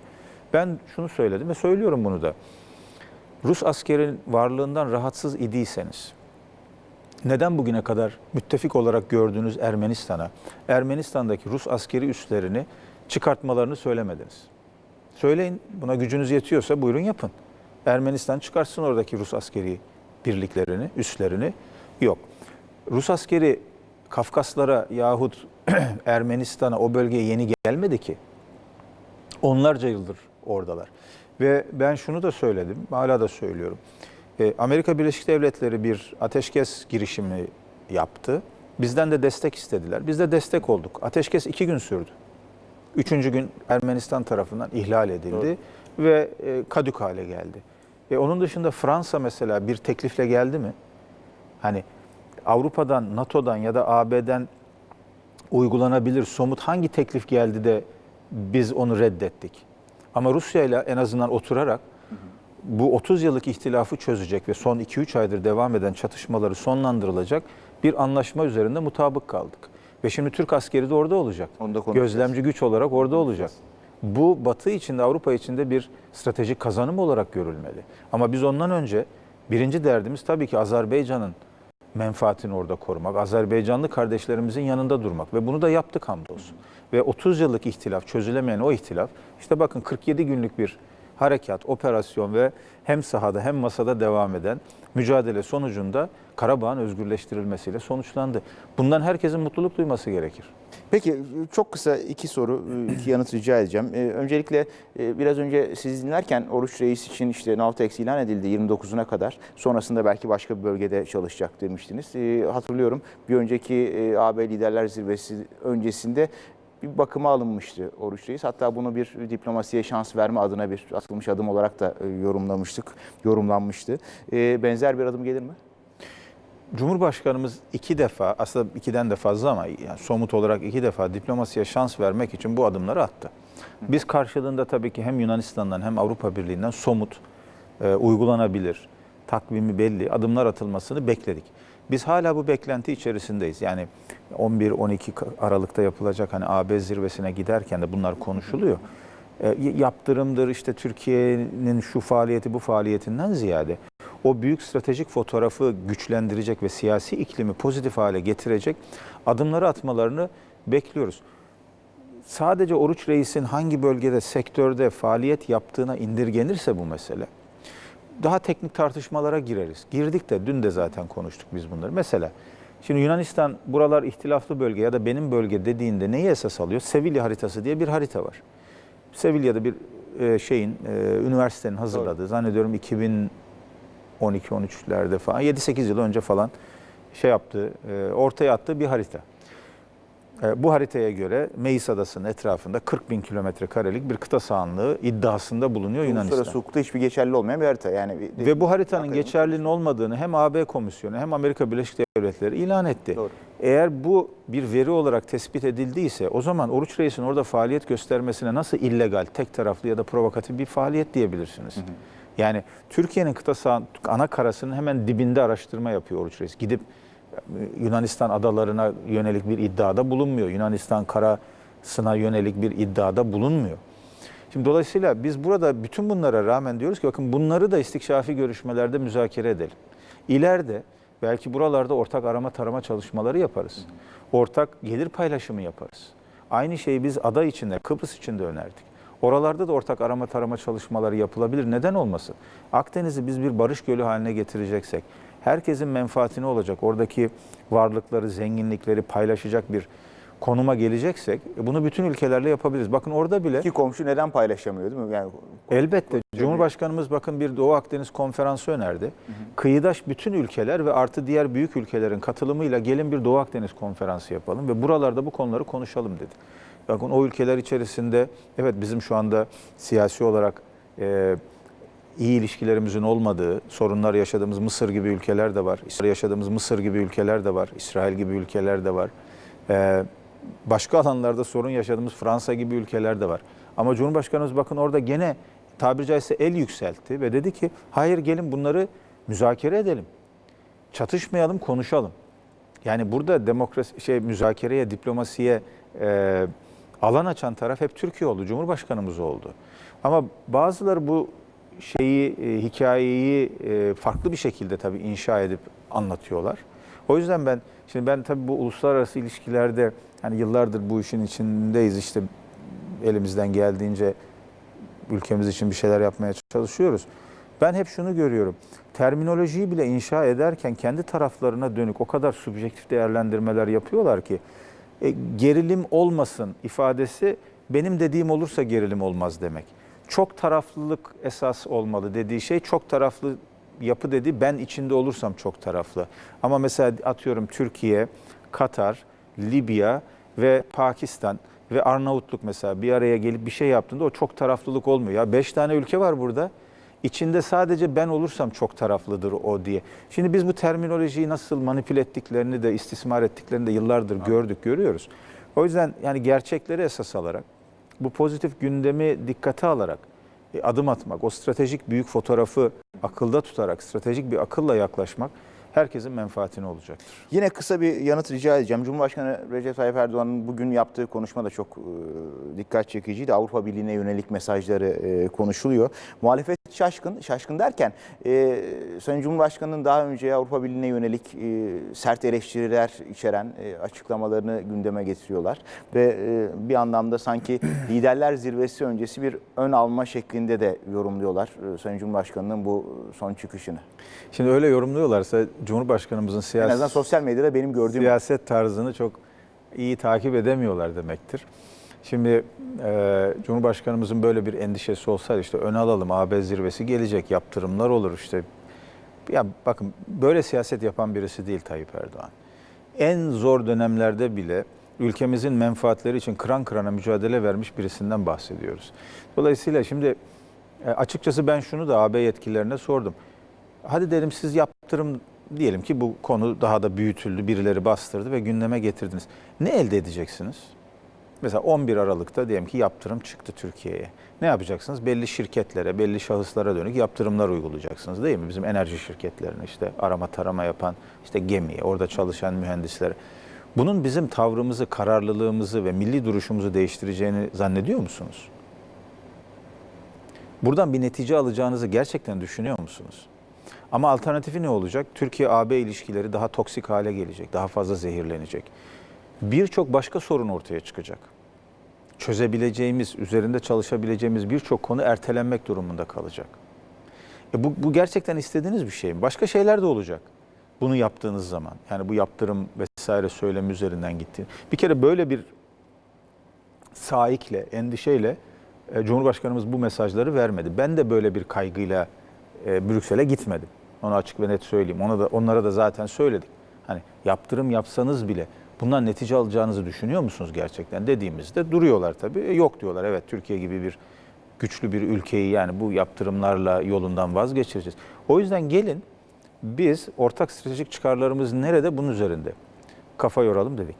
Ben şunu söyledim ve söylüyorum bunu da. Rus askerin varlığından rahatsız idiyseniz, neden bugüne kadar müttefik olarak gördüğünüz Ermenistan'a, Ermenistan'daki Rus askeri üslerini çıkartmalarını söylemediniz? Söyleyin, buna gücünüz yetiyorsa buyurun yapın. Ermenistan çıkarsın oradaki Rus askeri birliklerini, üslerini. Yok. Rus askeri Kafkaslara yahut Ermenistan'a o bölgeye yeni gelmedi ki. Onlarca yıldır oradalar. Ve ben şunu da söyledim, hala da söylüyorum. E, Amerika Birleşik Devletleri bir ateşkes girişimi yaptı. Bizden de destek istediler. Biz de destek olduk. Ateşkes iki gün sürdü. Üçüncü gün Ermenistan tarafından ihlal edildi ve e, kadük hale geldi. E, onun dışında Fransa mesela bir teklifle geldi mi? Hani Avrupa'dan, NATO'dan ya da AB'den uygulanabilir somut hangi teklif geldi de biz onu reddettik? Ama Rusya ile en azından oturarak bu 30 yıllık ihtilafı çözecek ve son 2-3 aydır devam eden çatışmaları sonlandırılacak bir anlaşma üzerinde mutabık kaldık. Ve şimdi Türk askeri de orada olacak. Onu da. Gözlemci güç olarak orada olacak. Bu Batı içinde, Avrupa içinde bir stratejik kazanım olarak görülmeli. Ama biz ondan önce birinci derdimiz tabii ki Azerbaycan'ın menfaatini orada korumak, Azerbaycanlı kardeşlerimizin yanında durmak ve bunu da yaptık hamdolsun. Ve 30 yıllık ihtilaf, çözülemeyen o ihtilaf, işte bakın 47 günlük bir harekat, operasyon ve hem sahada hem masada devam eden mücadele sonucunda Karabağ'ın özgürleştirilmesiyle sonuçlandı. Bundan herkesin mutluluk duyması gerekir. Peki çok kısa iki soru, iki yanıt rica edeceğim. Ee, Öncelikle e, biraz önce siz dinlerken Oruç Reis için işte Navtex ilan edildi 29'una kadar. Sonrasında belki başka bir bölgede çalışacak demiştiniz. Ee, Hatırlıyorum bir önceki e, AB Liderler Zirvesi öncesinde bir bakıma alınmıştı Oruç Reis. Hatta bunu bir diplomasiye şans verme adına bir atılmış adım olarak da e, yorumlamıştık, yorumlanmıştı. Ee, Benzer bir adım gelir mi? Cumhurbaşkanımız iki defa, aslında ikiden de fazla ama yani somut olarak iki defa diplomasiye şans vermek için bu adımları attı. Biz karşılığında tabii ki hem Yunanistan'dan hem Avrupa Birliği'nden somut, e, uygulanabilir, takvimi belli adımlar atılmasını bekledik. Biz hala bu beklenti içerisindeyiz. Yani 11-12 Aralık'ta yapılacak hani AB zirvesine giderken de bunlar konuşuluyor. E, yaptırımdır işte Türkiye'nin şu faaliyeti bu faaliyetinden ziyade o büyük stratejik fotoğrafı güçlendirecek ve siyasi iklimi pozitif hale getirecek adımları atmalarını bekliyoruz. Sadece Oruç Reis'in hangi bölgede, sektörde faaliyet yaptığına indirgenirse bu mesele, daha teknik tartışmalara gireriz. Girdik de dün de zaten konuştuk biz bunları. Mesela şimdi Yunanistan buralar ihtilaflı bölge ya da benim bölge dediğinde neyi esas alıyor? Sevilla haritası diye bir harita var. Sevilla'da bir e, şeyin, e, üniversitenin hazırladığı, zannediyorum 2012-13'lerde falan, 7-8 yıl önce falan şey yaptığı, e, ortaya attığı bir harita. E, Bu haritaya göre Meis Adası'nın etrafında 40 bin kilometre karelik bir kıta sahanlığı iddiasında bulunuyor Yunanistan. Uluslararası hukukta hiçbir geçerli olmayan bir harita. Yani bir- Ve bu haritanın geçerliliğinin olmadığını hem AB Komisyonu hem Amerika Birleşik Devletleri ilan etti. Doğru. Eğer bu bir veri olarak tespit edildiyse o zaman Oruç Reis'in orada faaliyet göstermesine nasıl illegal, tek taraflı ya da provokatif bir faaliyet diyebilirsiniz? Yani Türkiye'nin kıta sahan, ana karasının hemen dibinde araştırma yapıyor Oruç Reis. Gidip Yunanistan adalarına yönelik bir iddiada bulunmuyor. Yunanistan karasına yönelik bir iddiada bulunmuyor. Şimdi dolayısıyla biz burada bütün bunlara rağmen diyoruz ki bakın bunları da istikşafi görüşmelerde müzakere edelim. İleride belki buralarda ortak arama tarama çalışmaları yaparız. Ortak gelir paylaşımı yaparız. Aynı şeyi biz ada içinde, Kıbrıs içinde önerdik. Oralarda da ortak arama tarama çalışmaları yapılabilir. Neden olmasın? Akdeniz'i biz bir barış gölü haline getireceksek, herkesin menfaatine olacak, oradaki varlıkları, zenginlikleri paylaşacak bir konuma geleceksek e, bunu bütün ülkelerle yapabiliriz. Bakın orada bile İki komşu neden paylaşamıyor değil mi? Yani elbette Cumhurbaşkanımız bakın bir Doğu Akdeniz konferansı önerdi. Kıyıdaş bütün ülkeler ve artı diğer büyük ülkelerin katılımıyla gelin bir Doğu Akdeniz konferansı yapalım ve buralarda bu konuları konuşalım dedi. Bakın o ülkeler içerisinde evet bizim şu anda siyasi olarak e, iyi ilişkilerimizin olmadığı, sorunlar yaşadığımız Mısır gibi ülkeler de var. İsrail yaşadığımız Mısır gibi ülkeler de var. İsrail gibi ülkeler de var. Ee, başka alanlarda sorun yaşadığımız Fransa gibi ülkeler de var. Ama Cumhurbaşkanımız bakın orada gene tabiri caizse el yükseltti ve dedi ki hayır gelin bunları müzakere edelim. Çatışmayalım, konuşalım. Yani burada demokrasi şey müzakereye, diplomasiye e, alan açan taraf hep Türkiye oldu, Cumhurbaşkanımız oldu. Ama bazıları bu şeyi, e, hikayeyi e, farklı bir şekilde tabii inşa edip anlatıyorlar. O yüzden ben, şimdi ben tabii bu uluslararası ilişkilerde hani yıllardır bu işin içindeyiz işte elimizden geldiğince ülkemiz için bir şeyler yapmaya çalışıyoruz. Ben hep şunu görüyorum. Terminolojiyi bile inşa ederken kendi taraflarına dönük o kadar subjektif değerlendirmeler yapıyorlar ki e, gerilim olmasın ifadesi benim dediğim olursa gerilim olmaz demek. Çok taraflılık esas olmalı dediği şey çok taraflı yapı dedi ben içinde olursam çok taraflı. Ama mesela atıyorum Türkiye, Katar, Libya ve Pakistan ve Arnavutluk mesela bir araya gelip bir şey yaptığında o çok taraflılık olmuyor. Ya beş tane ülke var burada. İçinde sadece ben olursam çok taraflıdır o diye. Şimdi biz bu terminolojiyi nasıl manipüle ettiklerini de istismar ettiklerini de yıllardır gördük, görüyoruz. O yüzden yani gerçekleri esas alarak, bu pozitif gündemi dikkate alarak e, adım atmak, o stratejik büyük fotoğrafı akılda tutarak, stratejik bir akılla yaklaşmak herkesin menfaatine olacaktır. Yine kısa bir yanıt rica edeceğim. Cumhurbaşkanı Recep Tayyip Erdoğan'ın bugün yaptığı konuşma da çok e, dikkat çekiciydi. Avrupa Birliği'ne yönelik mesajları e, konuşuluyor. Muhalefet şaşkın, şaşkın derken e, Sayın Cumhurbaşkanı'nın daha önce Avrupa Birliği'ne yönelik e, sert eleştiriler içeren e, açıklamalarını gündeme getiriyorlar. Ve e, bir anlamda sanki liderler zirvesi öncesi bir ön alma şeklinde de yorumluyorlar e, Sayın Cumhurbaşkanı'nın bu son çıkışını. Şimdi öyle yorumluyorlarsa Cumhurbaşkanımızın En siyasi azından sosyal medyada benim gördüğüm siyaset tarzını çok iyi takip edemiyorlar demektir. Şimdi e, Cumhurbaşkanımızın böyle bir endişesi olsaydı işte ön alalım AB zirvesi gelecek yaptırımlar olur işte. Ya bakın böyle siyaset yapan birisi değil Tayyip Erdoğan. En zor dönemlerde bile ülkemizin menfaatleri için kıran kırana mücadele vermiş birisinden bahsediyoruz. Dolayısıyla şimdi e, açıkçası ben şunu da AB yetkililerine sordum. Hadi dedim siz yaptırım diyelim ki bu konu daha da büyütüldü, birileri bastırdı ve gündeme getirdiniz. Ne elde edeceksiniz? Mesela 11 Aralık'ta diyelim ki yaptırım çıktı Türkiye'ye. Ne yapacaksınız? Belli şirketlere, belli şahıslara dönük yaptırımlar uygulayacaksınız değil mi? Bizim enerji şirketlerine işte arama tarama yapan işte gemiye, orada çalışan mühendislere. Bunun bizim tavrımızı, kararlılığımızı ve milli duruşumuzu değiştireceğini zannediyor musunuz? Buradan bir netice alacağınızı gerçekten düşünüyor musunuz? Ama alternatifi ne olacak? Türkiye-AB ilişkileri daha toksik hale gelecek, daha fazla zehirlenecek. Birçok başka sorun ortaya çıkacak. Çözebileceğimiz, üzerinde çalışabileceğimiz birçok konu ertelenmek durumunda kalacak. E bu, bu gerçekten istediğiniz bir şey mi? Başka şeyler de olacak bunu yaptığınız zaman. Yani bu yaptırım vesaire söylemi üzerinden gitti. Bir kere böyle bir saikle, endişeyle e, Cumhurbaşkanımız bu mesajları vermedi. Ben de böyle bir kaygıyla e, Brüksel'e gitmedim. Onu açık ve net söyleyeyim. Ona da onlara da zaten söyledik. Hani yaptırım yapsanız bile bundan netice alacağınızı düşünüyor musunuz gerçekten dediğimizde duruyorlar tabii. E, yok diyorlar. Evet Türkiye gibi bir güçlü bir ülkeyi yani bu yaptırımlarla yolundan vazgeçireceğiz. O yüzden gelin biz ortak stratejik çıkarlarımız nerede bunun üzerinde kafa yoralım dedik.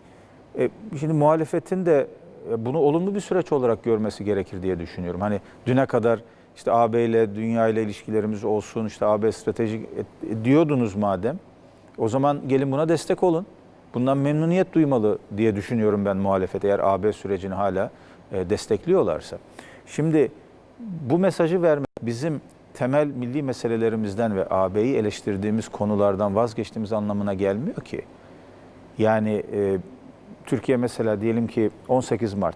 E, şimdi muhalefetin de e, bunu olumlu bir süreç olarak görmesi gerekir diye düşünüyorum. Hani düne kadar işte AB ile dünya ile ilişkilerimiz olsun, işte AB stratejik diyordunuz madem. O zaman gelin buna destek olun. Bundan memnuniyet duymalı diye düşünüyorum ben muhalefet eğer AB sürecini hala e, destekliyorlarsa. Şimdi bu mesajı vermek bizim temel milli meselelerimizden ve AB'yi eleştirdiğimiz konulardan vazgeçtiğimiz anlamına gelmiyor ki. Yani e, Türkiye mesela diyelim ki 18 Mart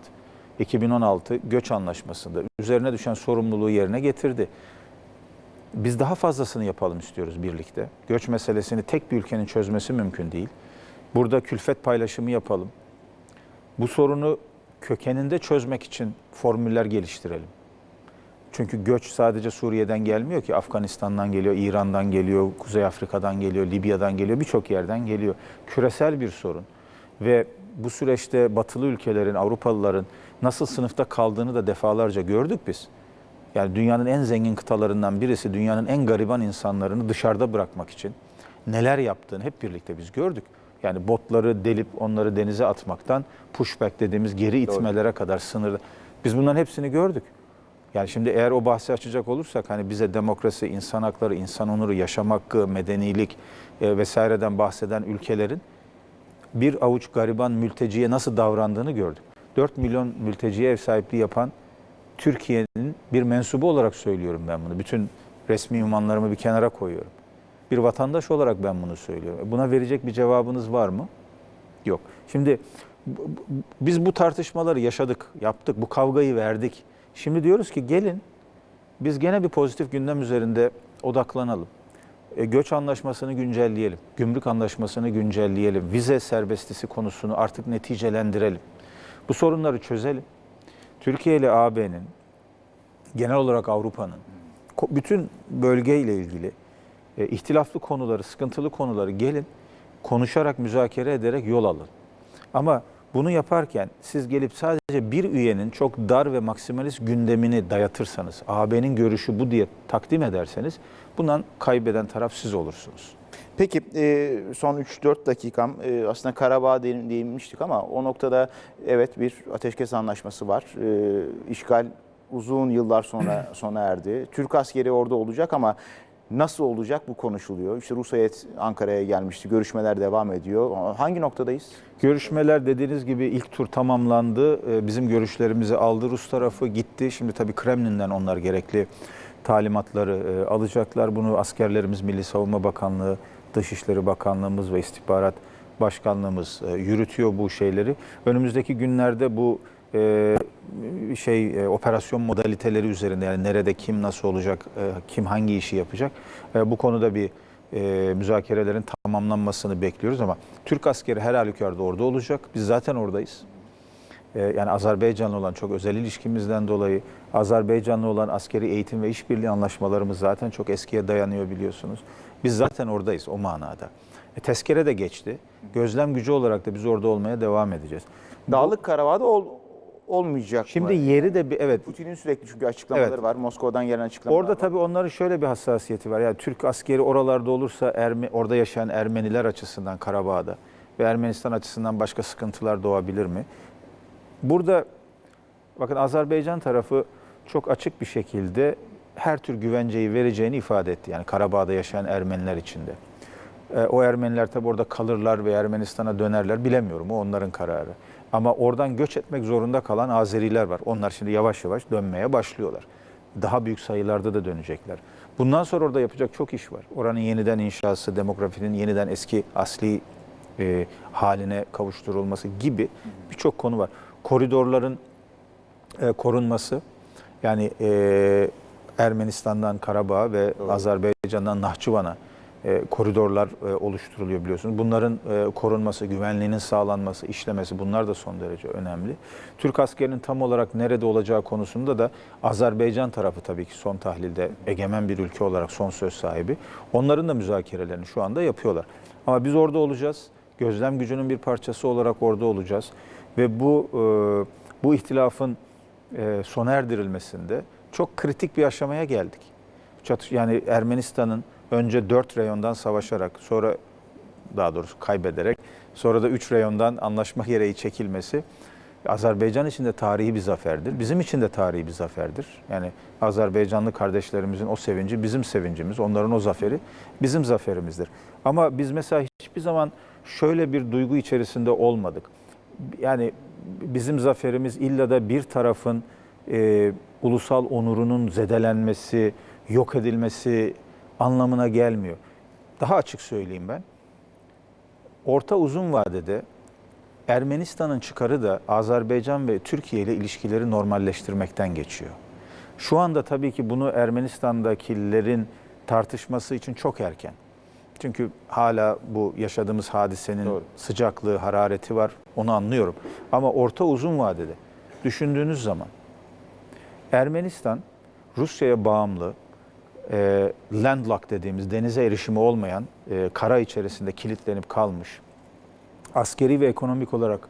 2016 göç anlaşmasında üzerine düşen sorumluluğu yerine getirdi. Biz daha fazlasını yapalım istiyoruz birlikte. Göç meselesini tek bir ülkenin çözmesi mümkün değil. Burada külfet paylaşımı yapalım. Bu sorunu kökeninde çözmek için formüller geliştirelim. Çünkü göç sadece Suriye'den gelmiyor ki. Afganistan'dan geliyor, İran'dan geliyor, Kuzey Afrika'dan geliyor, Libya'dan geliyor, birçok yerden geliyor. Küresel bir sorun. Ve bu süreçte batılı ülkelerin, Avrupalıların nasıl sınıfta kaldığını da defalarca gördük biz. Yani dünyanın en zengin kıtalarından birisi, dünyanın en gariban insanlarını dışarıda bırakmak için neler yaptığını hep birlikte biz gördük. Yani botları delip onları denize atmaktan pushback dediğimiz geri itmelere kadar sınırda. Biz bunların hepsini gördük. Yani şimdi eğer o bahsi açacak olursak hani bize demokrasi, insan hakları, insan onuru, yaşam hakkı, medenilik e, vesaireden bahseden ülkelerin bir avuç gariban mülteciye nasıl davrandığını gördük. 4 milyon mülteciye ev sahipliği yapan Türkiye'nin bir mensubu olarak söylüyorum ben bunu. Bütün resmi ünvanlarımı bir kenara koyuyorum. Bir vatandaş olarak ben bunu söylüyorum. Buna verecek bir cevabınız var mı? Yok. Şimdi biz bu tartışmaları yaşadık, yaptık, bu kavgayı verdik. Şimdi diyoruz ki gelin biz gene bir pozitif gündem üzerinde odaklanalım. E, göç anlaşmasını güncelleyelim, gümrük anlaşmasını güncelleyelim, vize serbestisi konusunu artık neticelendirelim. Bu sorunları çözelim. Türkiye ile AB'nin, genel olarak Avrupa'nın, bütün bölgeyle ilgili e, ihtilaflı konuları, sıkıntılı konuları gelin konuşarak, müzakere ederek yol alın. Ama bunu yaparken siz gelip sadece bir üyenin çok dar ve maksimalist gündemini dayatırsanız, AB'nin görüşü bu diye takdim ederseniz bundan kaybeden taraf siz olursunuz. Peki e, son 3-4 dakikam e, aslında Karabağ değin- değinmiştik ama o noktada evet bir ateşkes anlaşması var. E, İşgal uzun yıllar sonra sona erdi. Türk askeri orada olacak ama nasıl olacak bu konuşuluyor. İşte Rus heyet Ankara'ya gelmişti. Görüşmeler devam ediyor. Hangi noktadayız? Görüşmeler dediğiniz gibi ilk tur tamamlandı. Bizim görüşlerimizi aldı Rus tarafı gitti. Şimdi tabii Kremlin'den onlar gerekli talimatları e, alacaklar. Bunu askerlerimiz, Milli Savunma Bakanlığı, Dışişleri Bakanlığımız ve İstihbarat Başkanlığımız e, yürütüyor bu şeyleri. Önümüzdeki günlerde bu e, şey operasyon modaliteleri üzerinde yani nerede kim nasıl olacak, kim hangi işi yapacak bu konuda bir e, müzakerelerin tamamlanmasını bekliyoruz ama Türk askeri her halükarda orada olacak. Biz zaten oradayız. E, yani Azerbaycan'la olan çok özel ilişkimizden dolayı Azerbaycan'la olan askeri eğitim ve işbirliği anlaşmalarımız zaten çok eskiye dayanıyor biliyorsunuz. Biz zaten oradayız o manada. E, tezkere de geçti. Gözlem gücü olarak da biz orada olmaya devam edeceğiz. Dağlık Karabağ'da ol, olmayacak Şimdi mı? yeri de bir evet Putin'in sürekli çünkü açıklamaları Evet. var. Moskova'dan gelen açıklamalar Orada var. tabii onların şöyle bir hassasiyeti var. Yani Türk askeri oralarda olursa Erme, orada yaşayan Ermeniler açısından Karabağ'da ve Ermenistan açısından başka sıkıntılar doğabilir mi? Burada bakın Azerbaycan tarafı çok açık bir şekilde her tür güvenceyi vereceğini ifade etti. Yani Karabağ'da yaşayan Ermeniler içinde. E, o Ermeniler tabii orada kalırlar ve Ermenistan'a dönerler bilemiyorum. O onların kararı. Ama oradan göç etmek zorunda kalan Azeriler var. Onlar şimdi yavaş yavaş dönmeye başlıyorlar. Daha büyük sayılarda da dönecekler. Bundan sonra orada yapacak çok iş var. Oranın yeniden inşası, demografinin yeniden eski asli e, haline kavuşturulması gibi birçok konu var. Koridorların e, korunması, yani e, Ermenistan'dan Karabağ ve Azerbaycan'dan Nahçıvan'a e, koridorlar e, oluşturuluyor biliyorsunuz. Bunların e, korunması, güvenliğinin sağlanması, işlemesi bunlar da son derece önemli. Türk askerinin tam olarak nerede olacağı konusunda da Azerbaycan tarafı tabii ki son tahlilde egemen bir ülke olarak son söz sahibi. Onların da müzakerelerini şu anda yapıyorlar. Ama biz orada olacağız. Gözlem gücünün bir parçası olarak orada olacağız. Ve bu e, bu ihtilafın e, sona erdirilmesinde çok kritik bir aşamaya geldik. Yani Ermenistan'ın önce dört reyondan savaşarak sonra daha doğrusu kaybederek sonra da üç reyondan anlaşma gereği çekilmesi Azerbaycan için de tarihi bir zaferdir. Bizim için de tarihi bir zaferdir. Yani Azerbaycanlı kardeşlerimizin o sevinci bizim sevincimiz, onların o zaferi bizim zaferimizdir. Ama biz mesela hiçbir zaman şöyle bir duygu içerisinde olmadık. Yani bizim zaferimiz illa da bir tarafın e, ulusal onurunun zedelenmesi, yok edilmesi anlamına gelmiyor. Daha açık söyleyeyim ben. Orta uzun vadede Ermenistan'ın çıkarı da Azerbaycan ve Türkiye ile ilişkileri normalleştirmekten geçiyor. Şu anda tabii ki bunu Ermenistan'dakilerin tartışması için çok erken. Çünkü hala bu yaşadığımız hadisenin Doğru. sıcaklığı, harareti var. Onu anlıyorum. Ama orta uzun vadede düşündüğünüz zaman Ermenistan Rusya'ya bağımlı, e, landlocked dediğimiz denize erişimi olmayan, e, kara içerisinde kilitlenip kalmış, askeri ve ekonomik olarak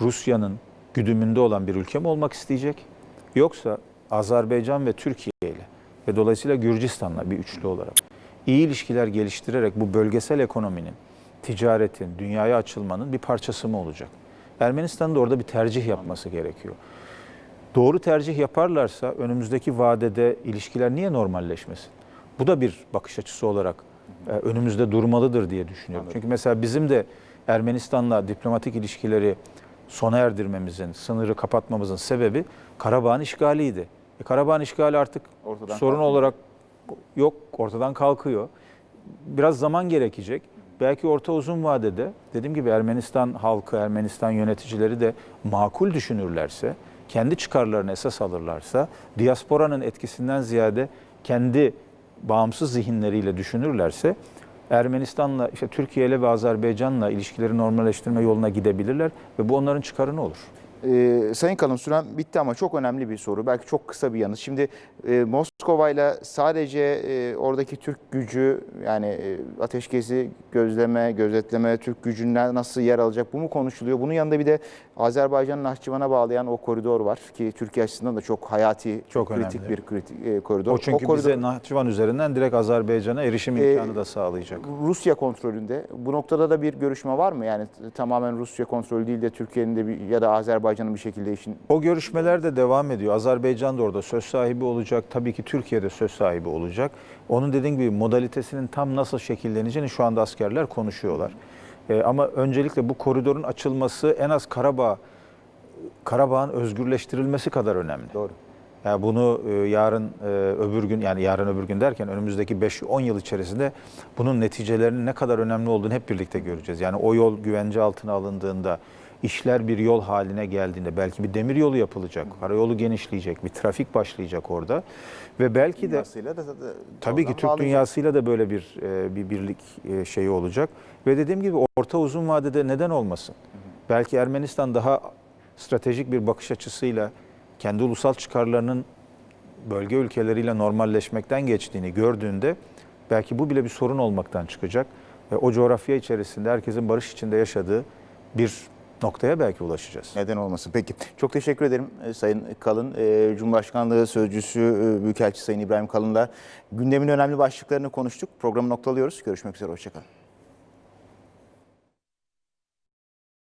Rusya'nın güdümünde olan bir ülke mi olmak isteyecek? Yoksa Azerbaycan ve Türkiye ile ve dolayısıyla Gürcistan'la bir üçlü olarak iyi ilişkiler geliştirerek bu bölgesel ekonominin, ticaretin, dünyaya açılmanın bir parçası mı olacak? Ermenistan'ın da orada bir tercih yapması gerekiyor. Doğru tercih yaparlarsa önümüzdeki vadede ilişkiler niye normalleşmesin? Bu da bir bakış açısı olarak e, önümüzde durmalıdır diye düşünüyorum. Çünkü mesela bizim de Ermenistan'la diplomatik ilişkileri sona erdirmemizin, sınırı kapatmamızın sebebi Karabağ'ın işgaliydi. E, Karabağ'ın işgali artık Ortadan sorun kalkıyor. olarak yok, ortadan kalkıyor. Biraz zaman gerekecek. Belki orta uzun vadede dediğim gibi Ermenistan halkı, Ermenistan yöneticileri de makul düşünürlerse, kendi çıkarlarını esas alırlarsa, diasporanın etkisinden ziyade kendi bağımsız zihinleriyle düşünürlerse Ermenistan'la, işte Türkiye ile ve Azerbaycan'la ilişkileri normalleştirme yoluna gidebilirler ve bu onların çıkarına olur. Ee, Sayın Kalın süren bitti ama çok önemli bir soru. Belki çok kısa bir yanıt. Şimdi e, Moskova ile sadece e, oradaki Türk gücü yani e, ateşkesi gözleme, gözetleme, Türk gücünden nasıl yer alacak bu mu konuşuluyor? Bunun yanında bir de Azerbaycan'ın Nahçıvan'a bağlayan o koridor var ki Türkiye açısından da çok hayati, Çok kritik önemli. bir kritik e, koridor. O çünkü koridor- bize Nahçıvan üzerinden direkt Azerbaycan'a erişim Ee, imkanı da sağlayacak. Rusya kontrolünde. Bu noktada da bir görüşme var mı? Yani tamamen Rusya kontrolü değil de Türkiye'nin de bir, ya da Azerbaycan'ın bir şekilde işin O görüşmeler de devam ediyor. Azerbaycan da orada söz sahibi olacak. Tabii ki Türkiye'de söz sahibi olacak. Onun dediğim gibi modalitesinin tam nasıl şekilleneceğini şu anda askerler konuşuyorlar. Ee, ama öncelikle bu koridorun açılması en az Karabağ Karabağ'ın özgürleştirilmesi kadar önemli. doğru. Yani bunu e, yarın e, öbür gün yani yarın öbür gün derken önümüzdeki 5-10 yıl içerisinde bunun neticelerinin ne kadar önemli olduğunu hep birlikte göreceğiz. Yani o yol güvence altına alındığında, işler bir yol haline geldiğinde belki bir demir yolu yapılacak, karayolu genişleyecek, bir trafik başlayacak orada ve belki de da Tabii ki Türk dünyasıyla da böyle bir e, bir birlik şeyi olacak ve dediğim gibi orta uzun vadede neden olmasın? Belki Ermenistan daha stratejik bir bakış açısıyla kendi ulusal çıkarlarının bölge ülkeleriyle normalleşmekten geçtiğini gördüğünde belki bu bile bir sorun olmaktan çıkacak ve o coğrafya içerisinde herkesin barış içinde yaşadığı bir noktaya belki ulaşacağız. Neden olmasın? Peki. Çok teşekkür ederim e, Sayın Kalın. E, Cumhurbaşkanlığı Sözcüsü e, Büyükelçi Sayın İbrahim Kalın'la gündemin önemli başlıklarını konuştuk. Programı noktalıyoruz. Görüşmek üzere. Hoşçakalın.